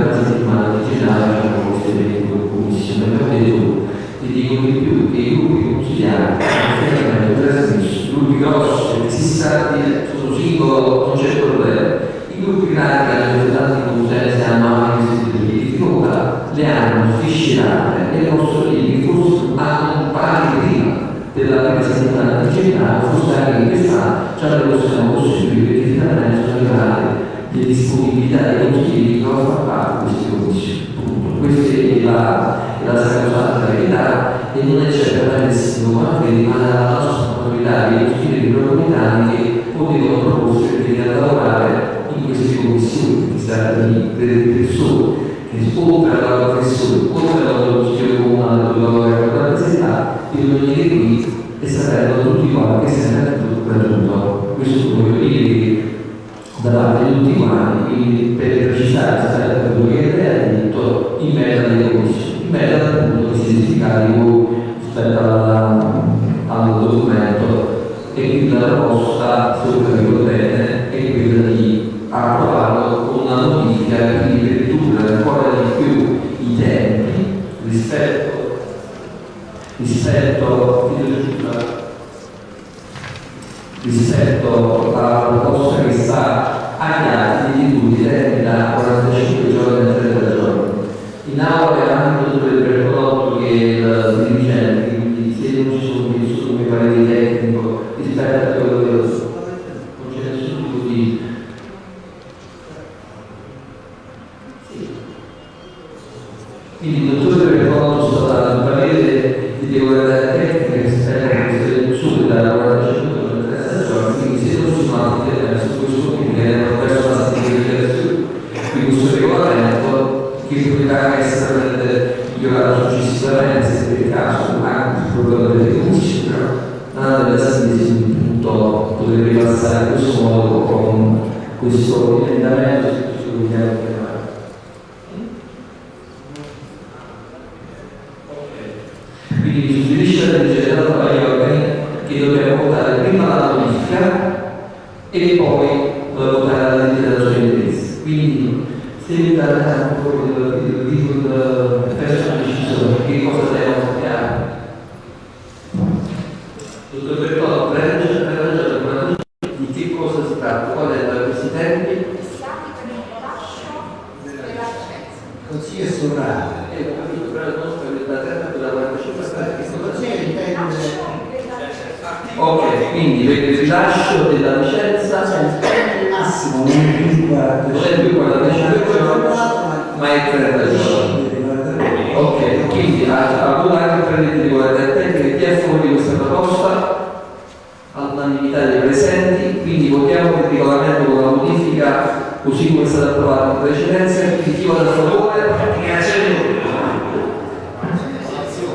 All'unanimità dei
presenti, quindi votiamo il regolamento con la modifica così come è stato approvato in precedenza, quindi chi vota a favore?
Dichiarazione di voto.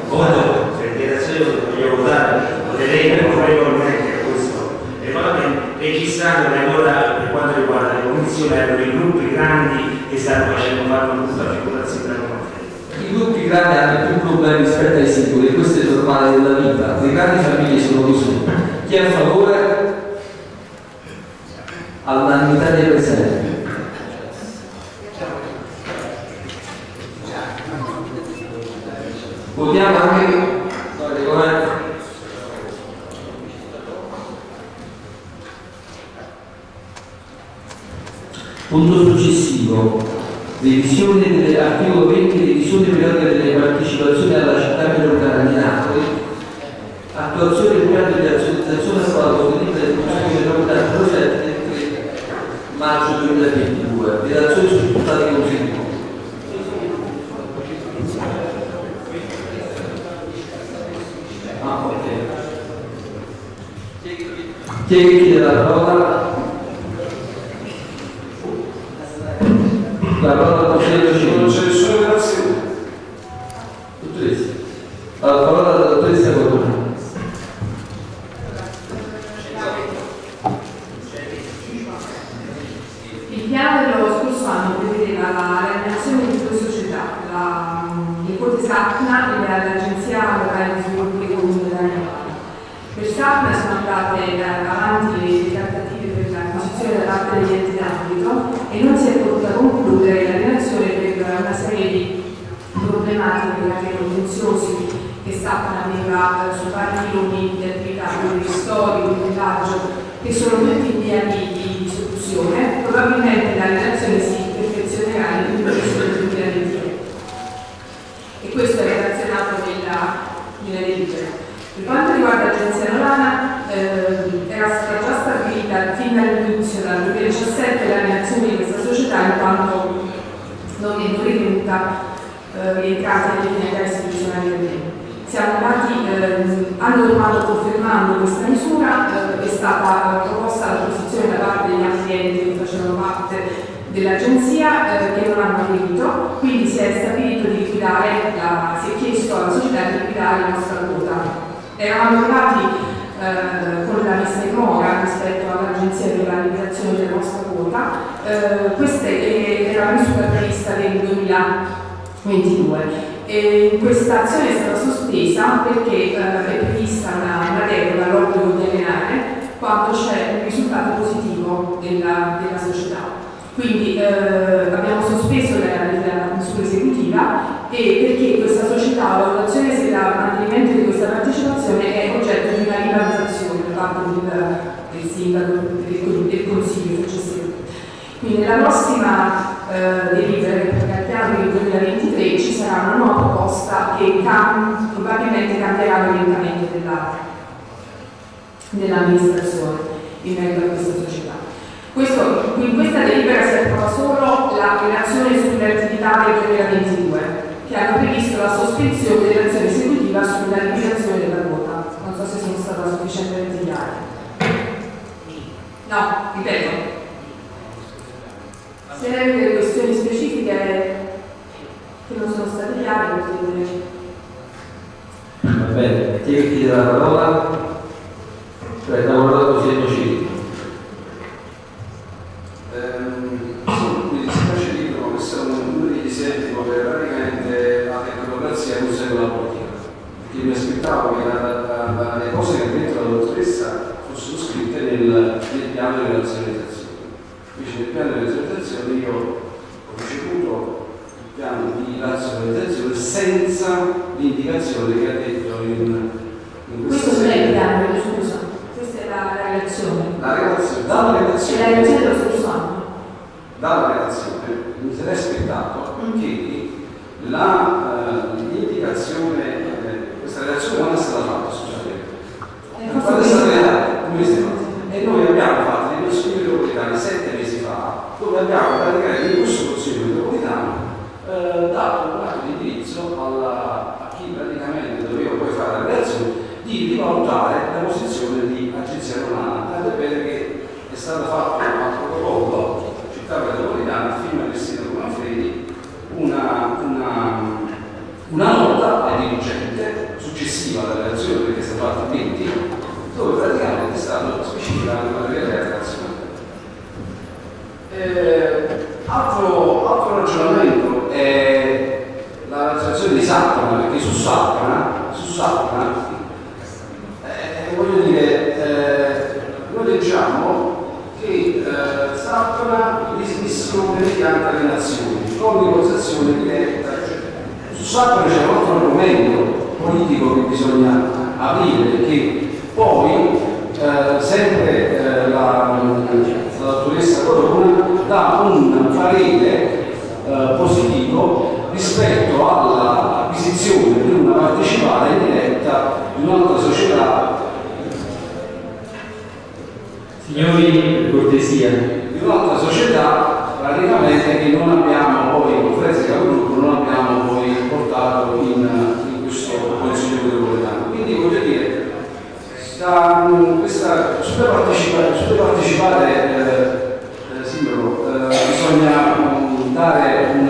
Voto, per dichiarazione di voto voglio votare, vedrete favorevolmente a questo regolamento, registrando che allora per quanto riguarda le commissioni erano i gruppi grandi che stanno facendo fare una brutta figurazione della conferenza.
I gruppi grandi hanno più problemi rispetto ai singoli, questo è normale della vita, le grandi famiglie sono così. Chi è a favore? All'unanimità dei presenti. Votiamo anche. Punto successivo, revisione dell'articolo 20, revisione periodica delle partecipazioni alla città metropolitana di Napoli, attuazione del piano razionalizzazione approvato con delibera del 07 del 3 maggio 2022, relazione sui risultati conseguiti. Ah, ok. Chi chiede la parola? La parola
nella prossima eh, delibera che al piano del 2023 ci sarà una nuova proposta che cam- probabilmente cambierà l'orientamento della- dell'amministrazione in merito a questa società. Questo- in questa delibera si approva solo la relazione sulle attività del 2022 che hanno previsto la sospensione dell'azione esecutiva sulla liquidazione della quota. Non so se sono stata sufficientemente chiara. No, ripeto, se hai delle questioni specifiche che non sono state chiare, potete...
Va bene, chi è che chiede la parola? Abbiamo parlato
indicazione che ha detto in, in
questo senso. scusa, è la, relazione.
Dalla
relazione. La
relazione
dello stesso anno.
Dalla relazione eh, mi sarei aspettato mm. che eh, l'indicazione, eh, questa relazione non è stata fatta succedente. Quando è stata realizzata? Un mese fa. E noi abbiamo fatto dei nostri lavori sette mesi fa, dove abbiamo valutare la posizione di agenzia romana, tanto è bene che è stata fatta sopra c'è un altro argomento politico che bisogna aprire perché poi eh, sempre eh, la, la dottoressa Corona dà un parere eh, positivo rispetto all'acquisizione di una partecipare diretta di un'altra società.
Signori cortesia.
Di un'altra società praticamente che non abbiamo poi in conferenza di um, questa super partecipare, super partecipare eh, eh, sindrome, eh, bisogna um, dare un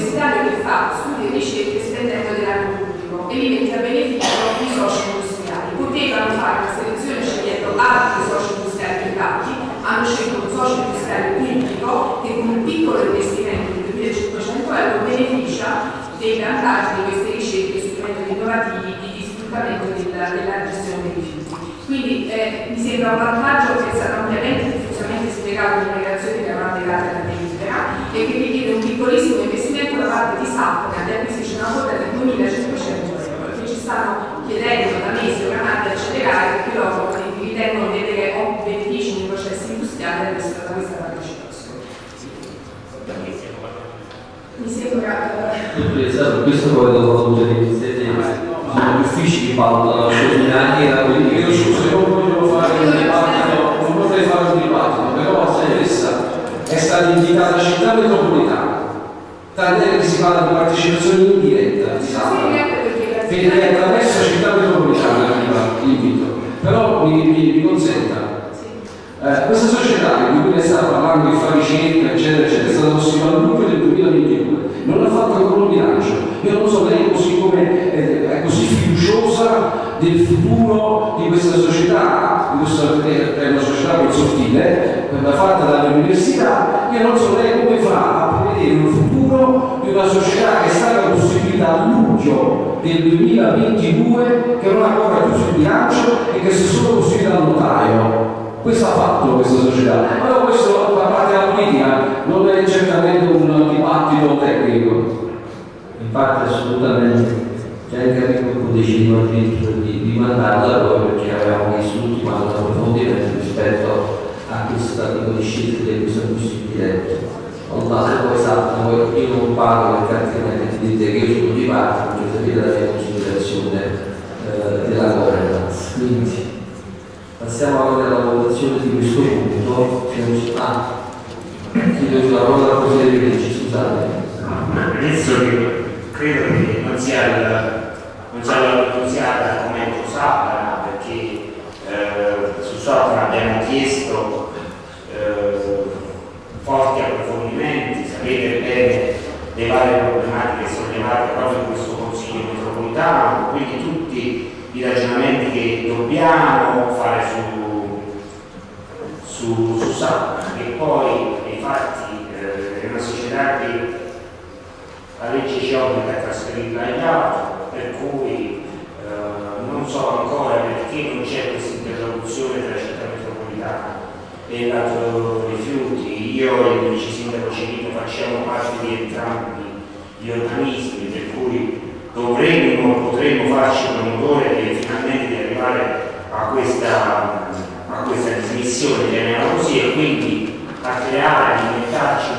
universitario che fa studi e ricerche spendendo denaro pubblico e li mette a beneficio di soci industriali. Potevano fare una selezione scegliendo altri soci industriali privati, hanno scelto un socio industriale pubblico che con un piccolo investimento di 2500 euro beneficia dei vantaggi di queste ricerche sui metodi innovativi e di sfruttamento della, della gestione dei rifiuti. Quindi eh, mi sembra un vantaggio che è stato ampiamente e diffusamente spiegato in relazioni che avevamo legate alla delibera e che richiede un piccolissimo parte di SAP che acquisisce una quota di 2500 euro che ci stanno chiedendo da mesi oramai di accelerare perché loro ritengono di avere benefici nei processi industriali questa, da questa partecipazione. Mi sembra...
Esatto, questo poi dopo tutte sono gli uffici che politica.
Io scusa, io non voglio fare un dibattito, non vorrei fare un dibattito, però la stessa è stata indicata città metropolitana, tant'è che si parla di partecipazione indiretta, di perché attraverso città metropolitana l'invito. Però mi, mi, mi consenta, eh, questa società di cui ne sta parlando, che fa ricerca, eccetera, eccetera, è stata costituita al luglio del 2022, non ha fatto ancora un bilancio. Io non so lei così come è così fiduciosa del futuro di questa società, di questa, è una società per sottile, fatta dalle università, io non so lei come fa a prevedere un futuro di una società che è stata costituita a luglio del 2022, che non ha ancora più sul bilancio e che si è solo costituita al notaio. Questo ha fatto questa società. Allora questo da parte della politica non è certamente un dibattito tecnico.
Infatti assolutamente. Già in capitolo decidiamo di, di mandarla proprio perché avevamo visto l'ultimo anno approfondimento rispetto a questo tipo di scelta di questo acquisto diretto. Allah poi sa, io non parlo perché altrimenti dite che io sono di parte, non sapete la mia considerazione eh, della governance. Quindi passiamo ora alla votazione di questo punto. Ah, chiedo la parola al consigliere Ricci, scusate.
Penso che credo che non sia il, non sia l'argomento Sapra perché eh, su Sapra abbiamo chiesto eh, forti approfondimenti, sapete bene le varie problematiche sollevate proprio in questo Consiglio metropolitano, quindi tutti i ragionamenti che dobbiamo fare su, su, su Sapra e poi infatti eh, è una società che la legge ci obbliga a trasferirla agli altri, per cui eh, non so ancora perché non c'è questa interlocuzione tra città metropolitana e l'altro rifiuti. Io e il vice sindaco Civito facciamo parte di entrambi gli organismi, per cui dovremmo, potremmo farci promotore e finalmente di arrivare a questa, a questa dismissione, chiamiamola così, e quindi a creare, a inventarci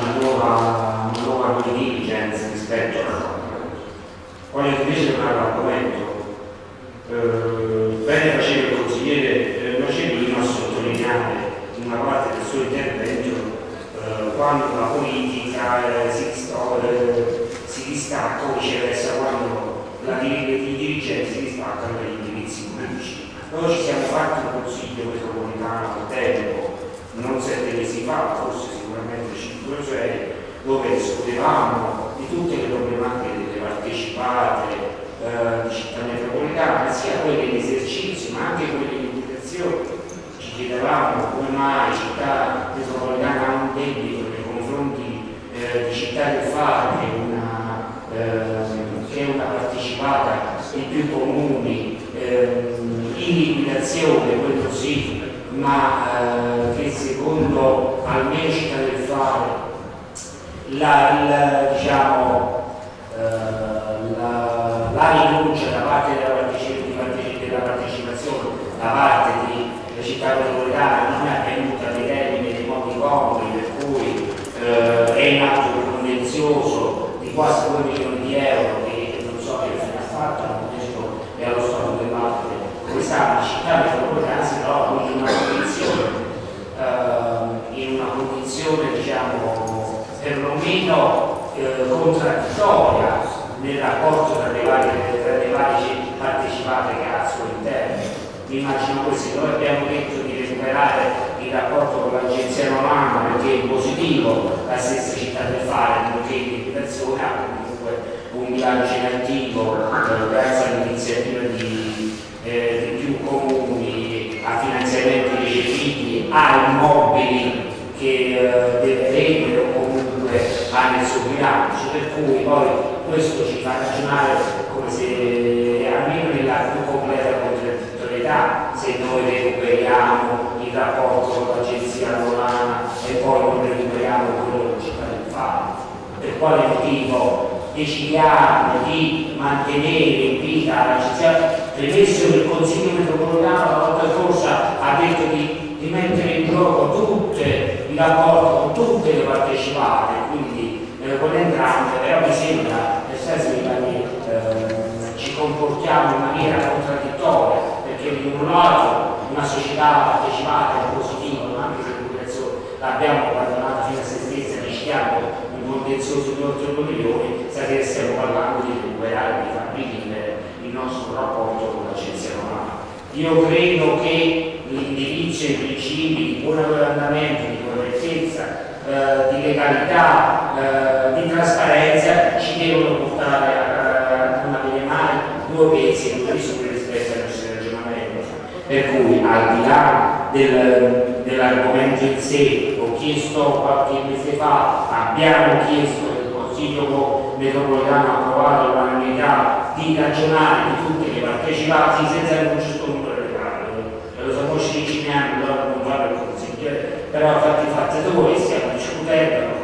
in sé, ho chiesto qualche mese fa, abbiamo chiesto che il Consiglio metropolitano ha approvato l'unanimità di ragionare di tutte le partecipanti senza un certo numero di parole. Lo 15 anni, allora non vale il consigliere, però fatti fatti voi stiamo discutendo,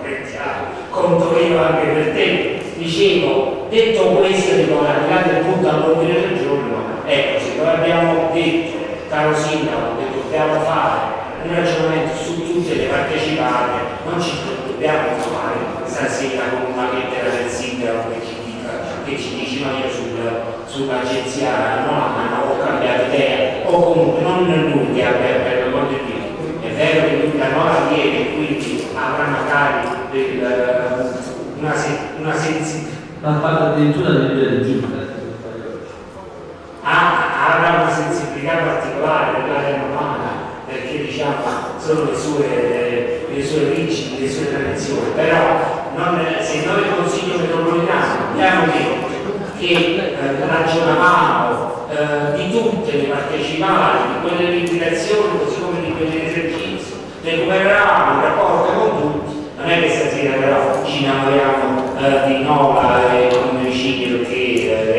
conto io anche per te. Dicevo, detto questo, dico, al di là punto all'ordine del giorno, ecco, se noi abbiamo detto, caro Sindaco, che dobbiamo fare un ragionamento su tutte le partecipate, non ci dobbiamo trovare stasera con una lettera del sindaco che ci, dica, che ci dice no io sul, sull'agenzia no, no, ho cambiato idea, o comunque non lui che abbia per l'amor di Dio, è vero che lui da nuova viene, quindi avrà magari del, una, una sensibilità.
Ma parla addirittura del del giunta.
Ah, avrà una sensibilità particolare dell'area romana perché diciamo sono le sue, le sue origini, le sue tradizioni, però non, se noi il Consiglio metropolitano abbiamo detto che eh, ragionavamo eh, di tutte le partecipate, di quelle liquidazioni così come di quell'esercizio, recuperavamo il rapporto con tutti, non è che stasera però ci innamoriamo eh, di Nova e con vicini perché eh,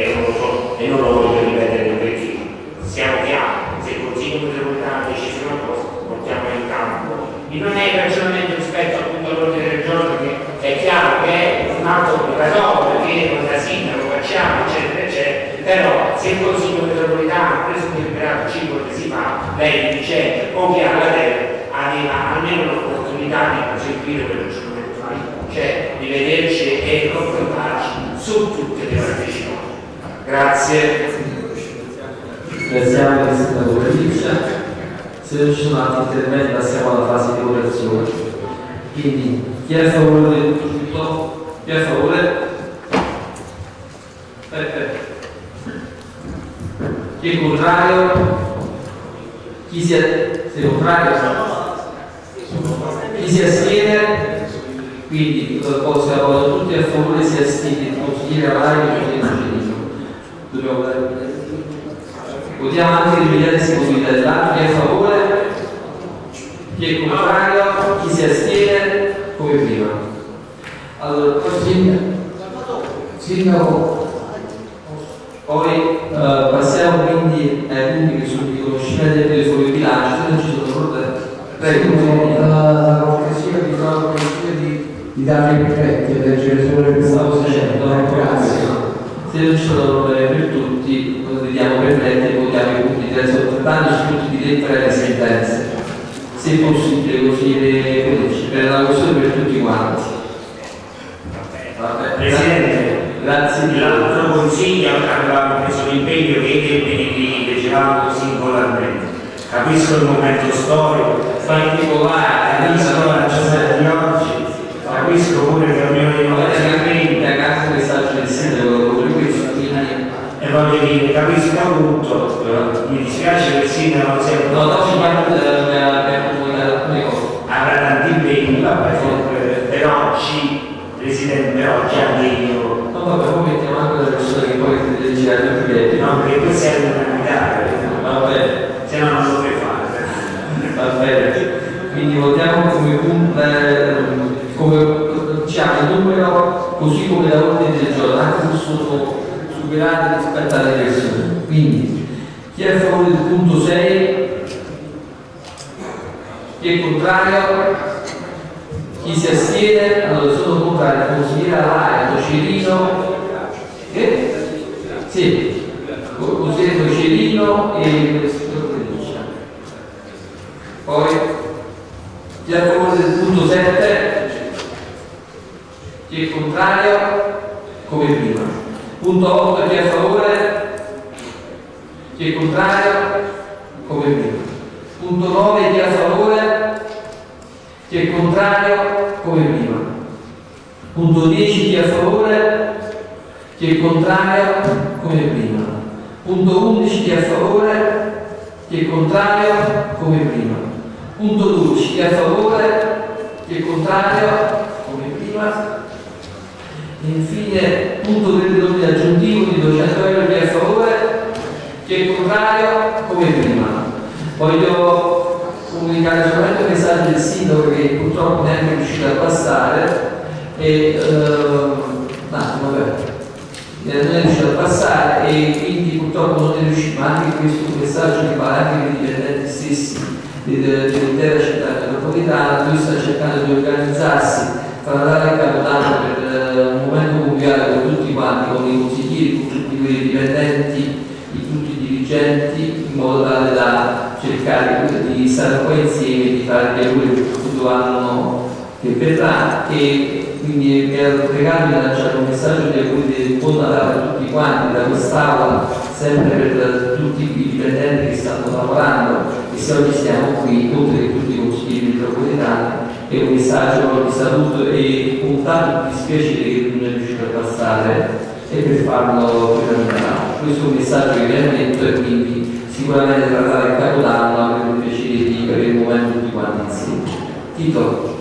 e non lo voglio ripetere perché siamo chiari, se il Consiglio metropolitano decide una cosa, portiamo in campo. Non è il ragionamento rispetto appunto all'ordine del giorno che è chiaro che è un atto obbligatorio, perché con la sindaco facciamo, eccetera, eccetera, però se il Consiglio metropolitano ha preso un deliberato 5 mesi fa, lei dice o che alla terra aveva almeno l'opportunità di proseguire per il giorno cioè di vederci e confrontarci su tutte le partecipanti. Grazie.
Ringraziamo il sindaco Letizia. Se non ci sono altri interventi passiamo alla fase di votazione. Quindi chi è a favore del tutto? Chi è a favore? Perfetto. Chi è contrario? Chi si è, si è contrario? Chi si astiene? Quindi poi si votato tutti a favore si astiene il consigliere Avalari e il consigliere Giudice. Dobbiamo votare. Votiamo anche l'immediatezza possibilità dell'atto, chi è a favore, chi è contrario, chi si astiene, come prima. Allora, poi Sindaco, poi eh, passiamo quindi ai punti che sono di conoscimento del telefono di bilancio, se non ci sono. Prego,
la cortesia di di, di dare i prefetti e leggere solo le
stavo dicendo,
grazie.
Se non ci sono problemi per tutti, vediamo per letti e votiamo i punti di terzo altrettanti tutti di lettera e le sentenze. Se possibile così le, per la questione per tutti quanti. Vabbè,
Presidente,
grazie.
L'altro consiglio avevamo preso l'impegno che li leggevamo singolarmente. Capisco il momento storico, particolare, capisco la giornata di oggi, capisco pure che abbiamo di
Ovviamente a casa messaggio del sindaco come questo, quindi
e voglio dire, capisco tutto, mi dispiace che il sindaco non sia
no, no, ci parlo alcune cose.
avrà tanti impegni, vabbè, però ci, Presidente, però già detto
No, vabbè, poi mettiamo anche la persona che poi ti ai due biglietti.
no perché poi serve una guidare
Vabbè,
se no non lo puoi fare.
Va bene. Quindi votiamo come punto, eh, come diciamo il numero così come da ordine del giorno, anche se superati rispetto alle persone. Quindi chi è a favore del punto 6? Chi è contrario? Chi si astiene? Allora sono contrario, consigliere Alaia, Tocerino, che? Sì, consigliere Tocerino e. Poi, chi è a favore del punto 7? Chi è contrario? Come prima. Punto 8, chi è a favore? Chi è contrario? Come prima. Punto 9, chi è a favore? Chi è contrario? Come prima. Punto 10, chi è a favore? Chi è contrario? Come prima. Punto 11, chi è a favore? Chi è contrario? Come prima. Punto 12, chi è a favore? Chi è contrario? Come prima. Infine, punto 32 aggiuntivo di 200 euro, chi è a favore? Chi è contrario? Come prima. Voglio comunicare solamente un messaggio del sindaco che purtroppo neanche è riuscito a passare e ehm, eh, non è riuscito a passare e quindi purtroppo non è riuscito, ma anche questo messaggio che va anche per dipendenti stessi del- dell'intera città metropolitana, lui sta cercando di organizzarsi tra Natale e Capodanno quanti, con i consiglieri, con tutti quei dipendenti, di tutti i dirigenti, in modo tale da cercare di stare un po' insieme di fare gli auguri per futuro anno che verrà e quindi mi ero pregato di lanciare un messaggio di auguri di buon Natale a tutti quanti da quest'aula, sempre per tutti i dipendenti che stanno lavorando e se oggi siamo qui, oltre che tutti i consiglieri metropolitani, è un messaggio di saluto e un tanto dispiacere che non è riuscito a passare e per farlo Natale. Questo è un messaggio che viene detto e quindi sicuramente tra Natale e Capodanno avremo il piacere di avere un momento tutti quanti insieme. Tito.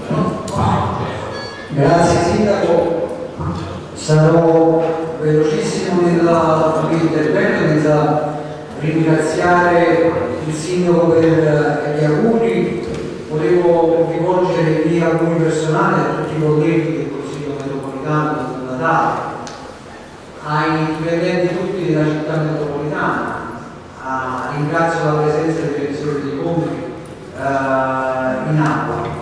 Grazie Sindaco, sarò velocissimo nel mio intervento senza ringraziare il Sindaco per gli auguri, volevo rivolgere i miei auguri personali a tutti i colleghi del Consiglio metropolitano di Natale, ai dipendenti tutti della città metropolitana, a- ringrazio la presenza del direttore dei conti eh, in aula.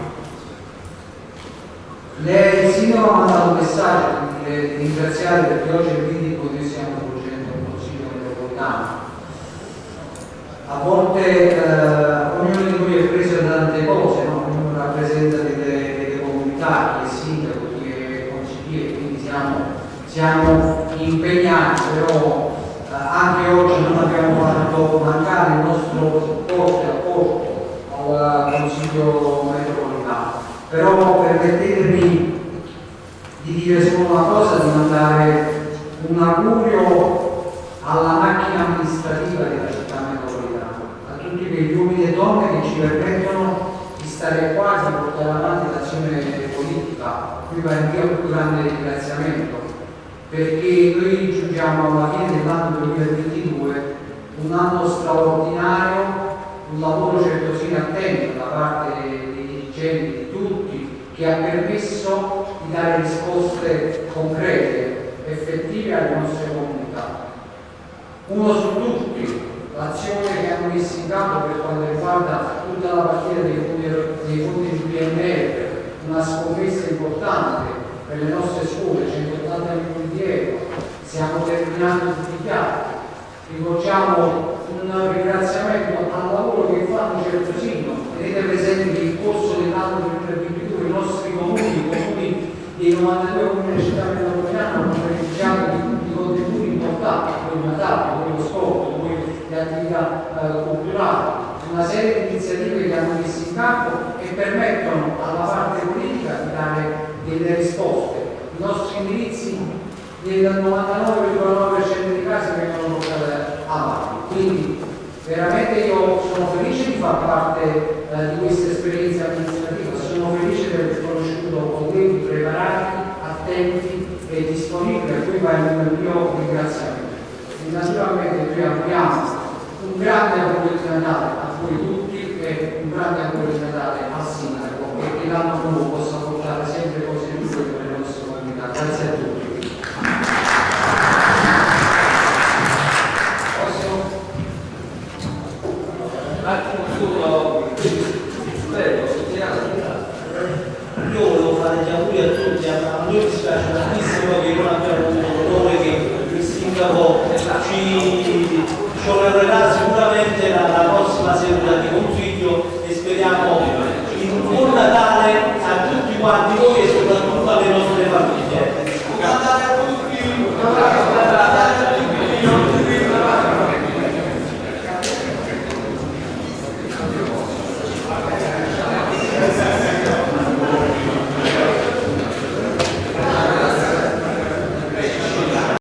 Lei, il sindaco ha mandato un messaggio di ringraziare perché oggi è il medico che stiamo svolgendo il Consiglio metropolitano. A volte eh, ognuno di noi è preso da tante cose, no? ognuno rappresenta delle, delle comunità, chi è sindaco, chi è consigliere, quindi siamo, siamo impegnati, però eh, anche oggi non abbiamo fatto supporto e apporto al Consiglio metropolitano. Però permettetemi di dire solo una cosa, di mandare un augurio alla macchina amministrativa della città metropolitana, a tutti quegli uomini e donne che ci permettono di stare qua di portare avanti l'azione politica. Qui va il mio più grande ringraziamento, perché noi giungiamo alla fine dell'anno 2022, un anno straordinario, un lavoro certosino attento da parte dei dirigenti, di tutti, che ha permesso di dare risposte concrete, effettive alle nostre comunità. Uno su tutti, l'azione che hanno messo in campo per quanto riguarda tutta la partita dei fondi, di PNR, una scommessa importante per le nostre scuole, 180 milioni di euro, stiamo terminando tutti i piatti. Rivolgiamo un ringraziamento al lavoro che fanno Certosino. Tenete presente che in corso dell'anno 2022 i nostri comuni, i comuni dei 92 comuni della città metropolitana hanno beneficiato di, di contributi importanti, come il Natale, come lo sport, come le attività eh, culturali, una serie di iniziative che hanno messo in campo e permettono alla parte politica di dare delle risposte. I nostri indirizzi nel 99,9% dei casi vengono avanti. Quindi veramente io sono felice di far parte eh, di questa esperienza amministrativa, sono felice di aver conosciuto colleghi preparati, attenti è disponibile a cui va il mio ringraziamento. E naturalmente noi abbiamo un grande auguro di Natale a voi tutti e un grande auguro di Natale al sindaco e che l'anno nuovo possa portare sempre cose migliori per le nostre comunità. Grazie
a tutti.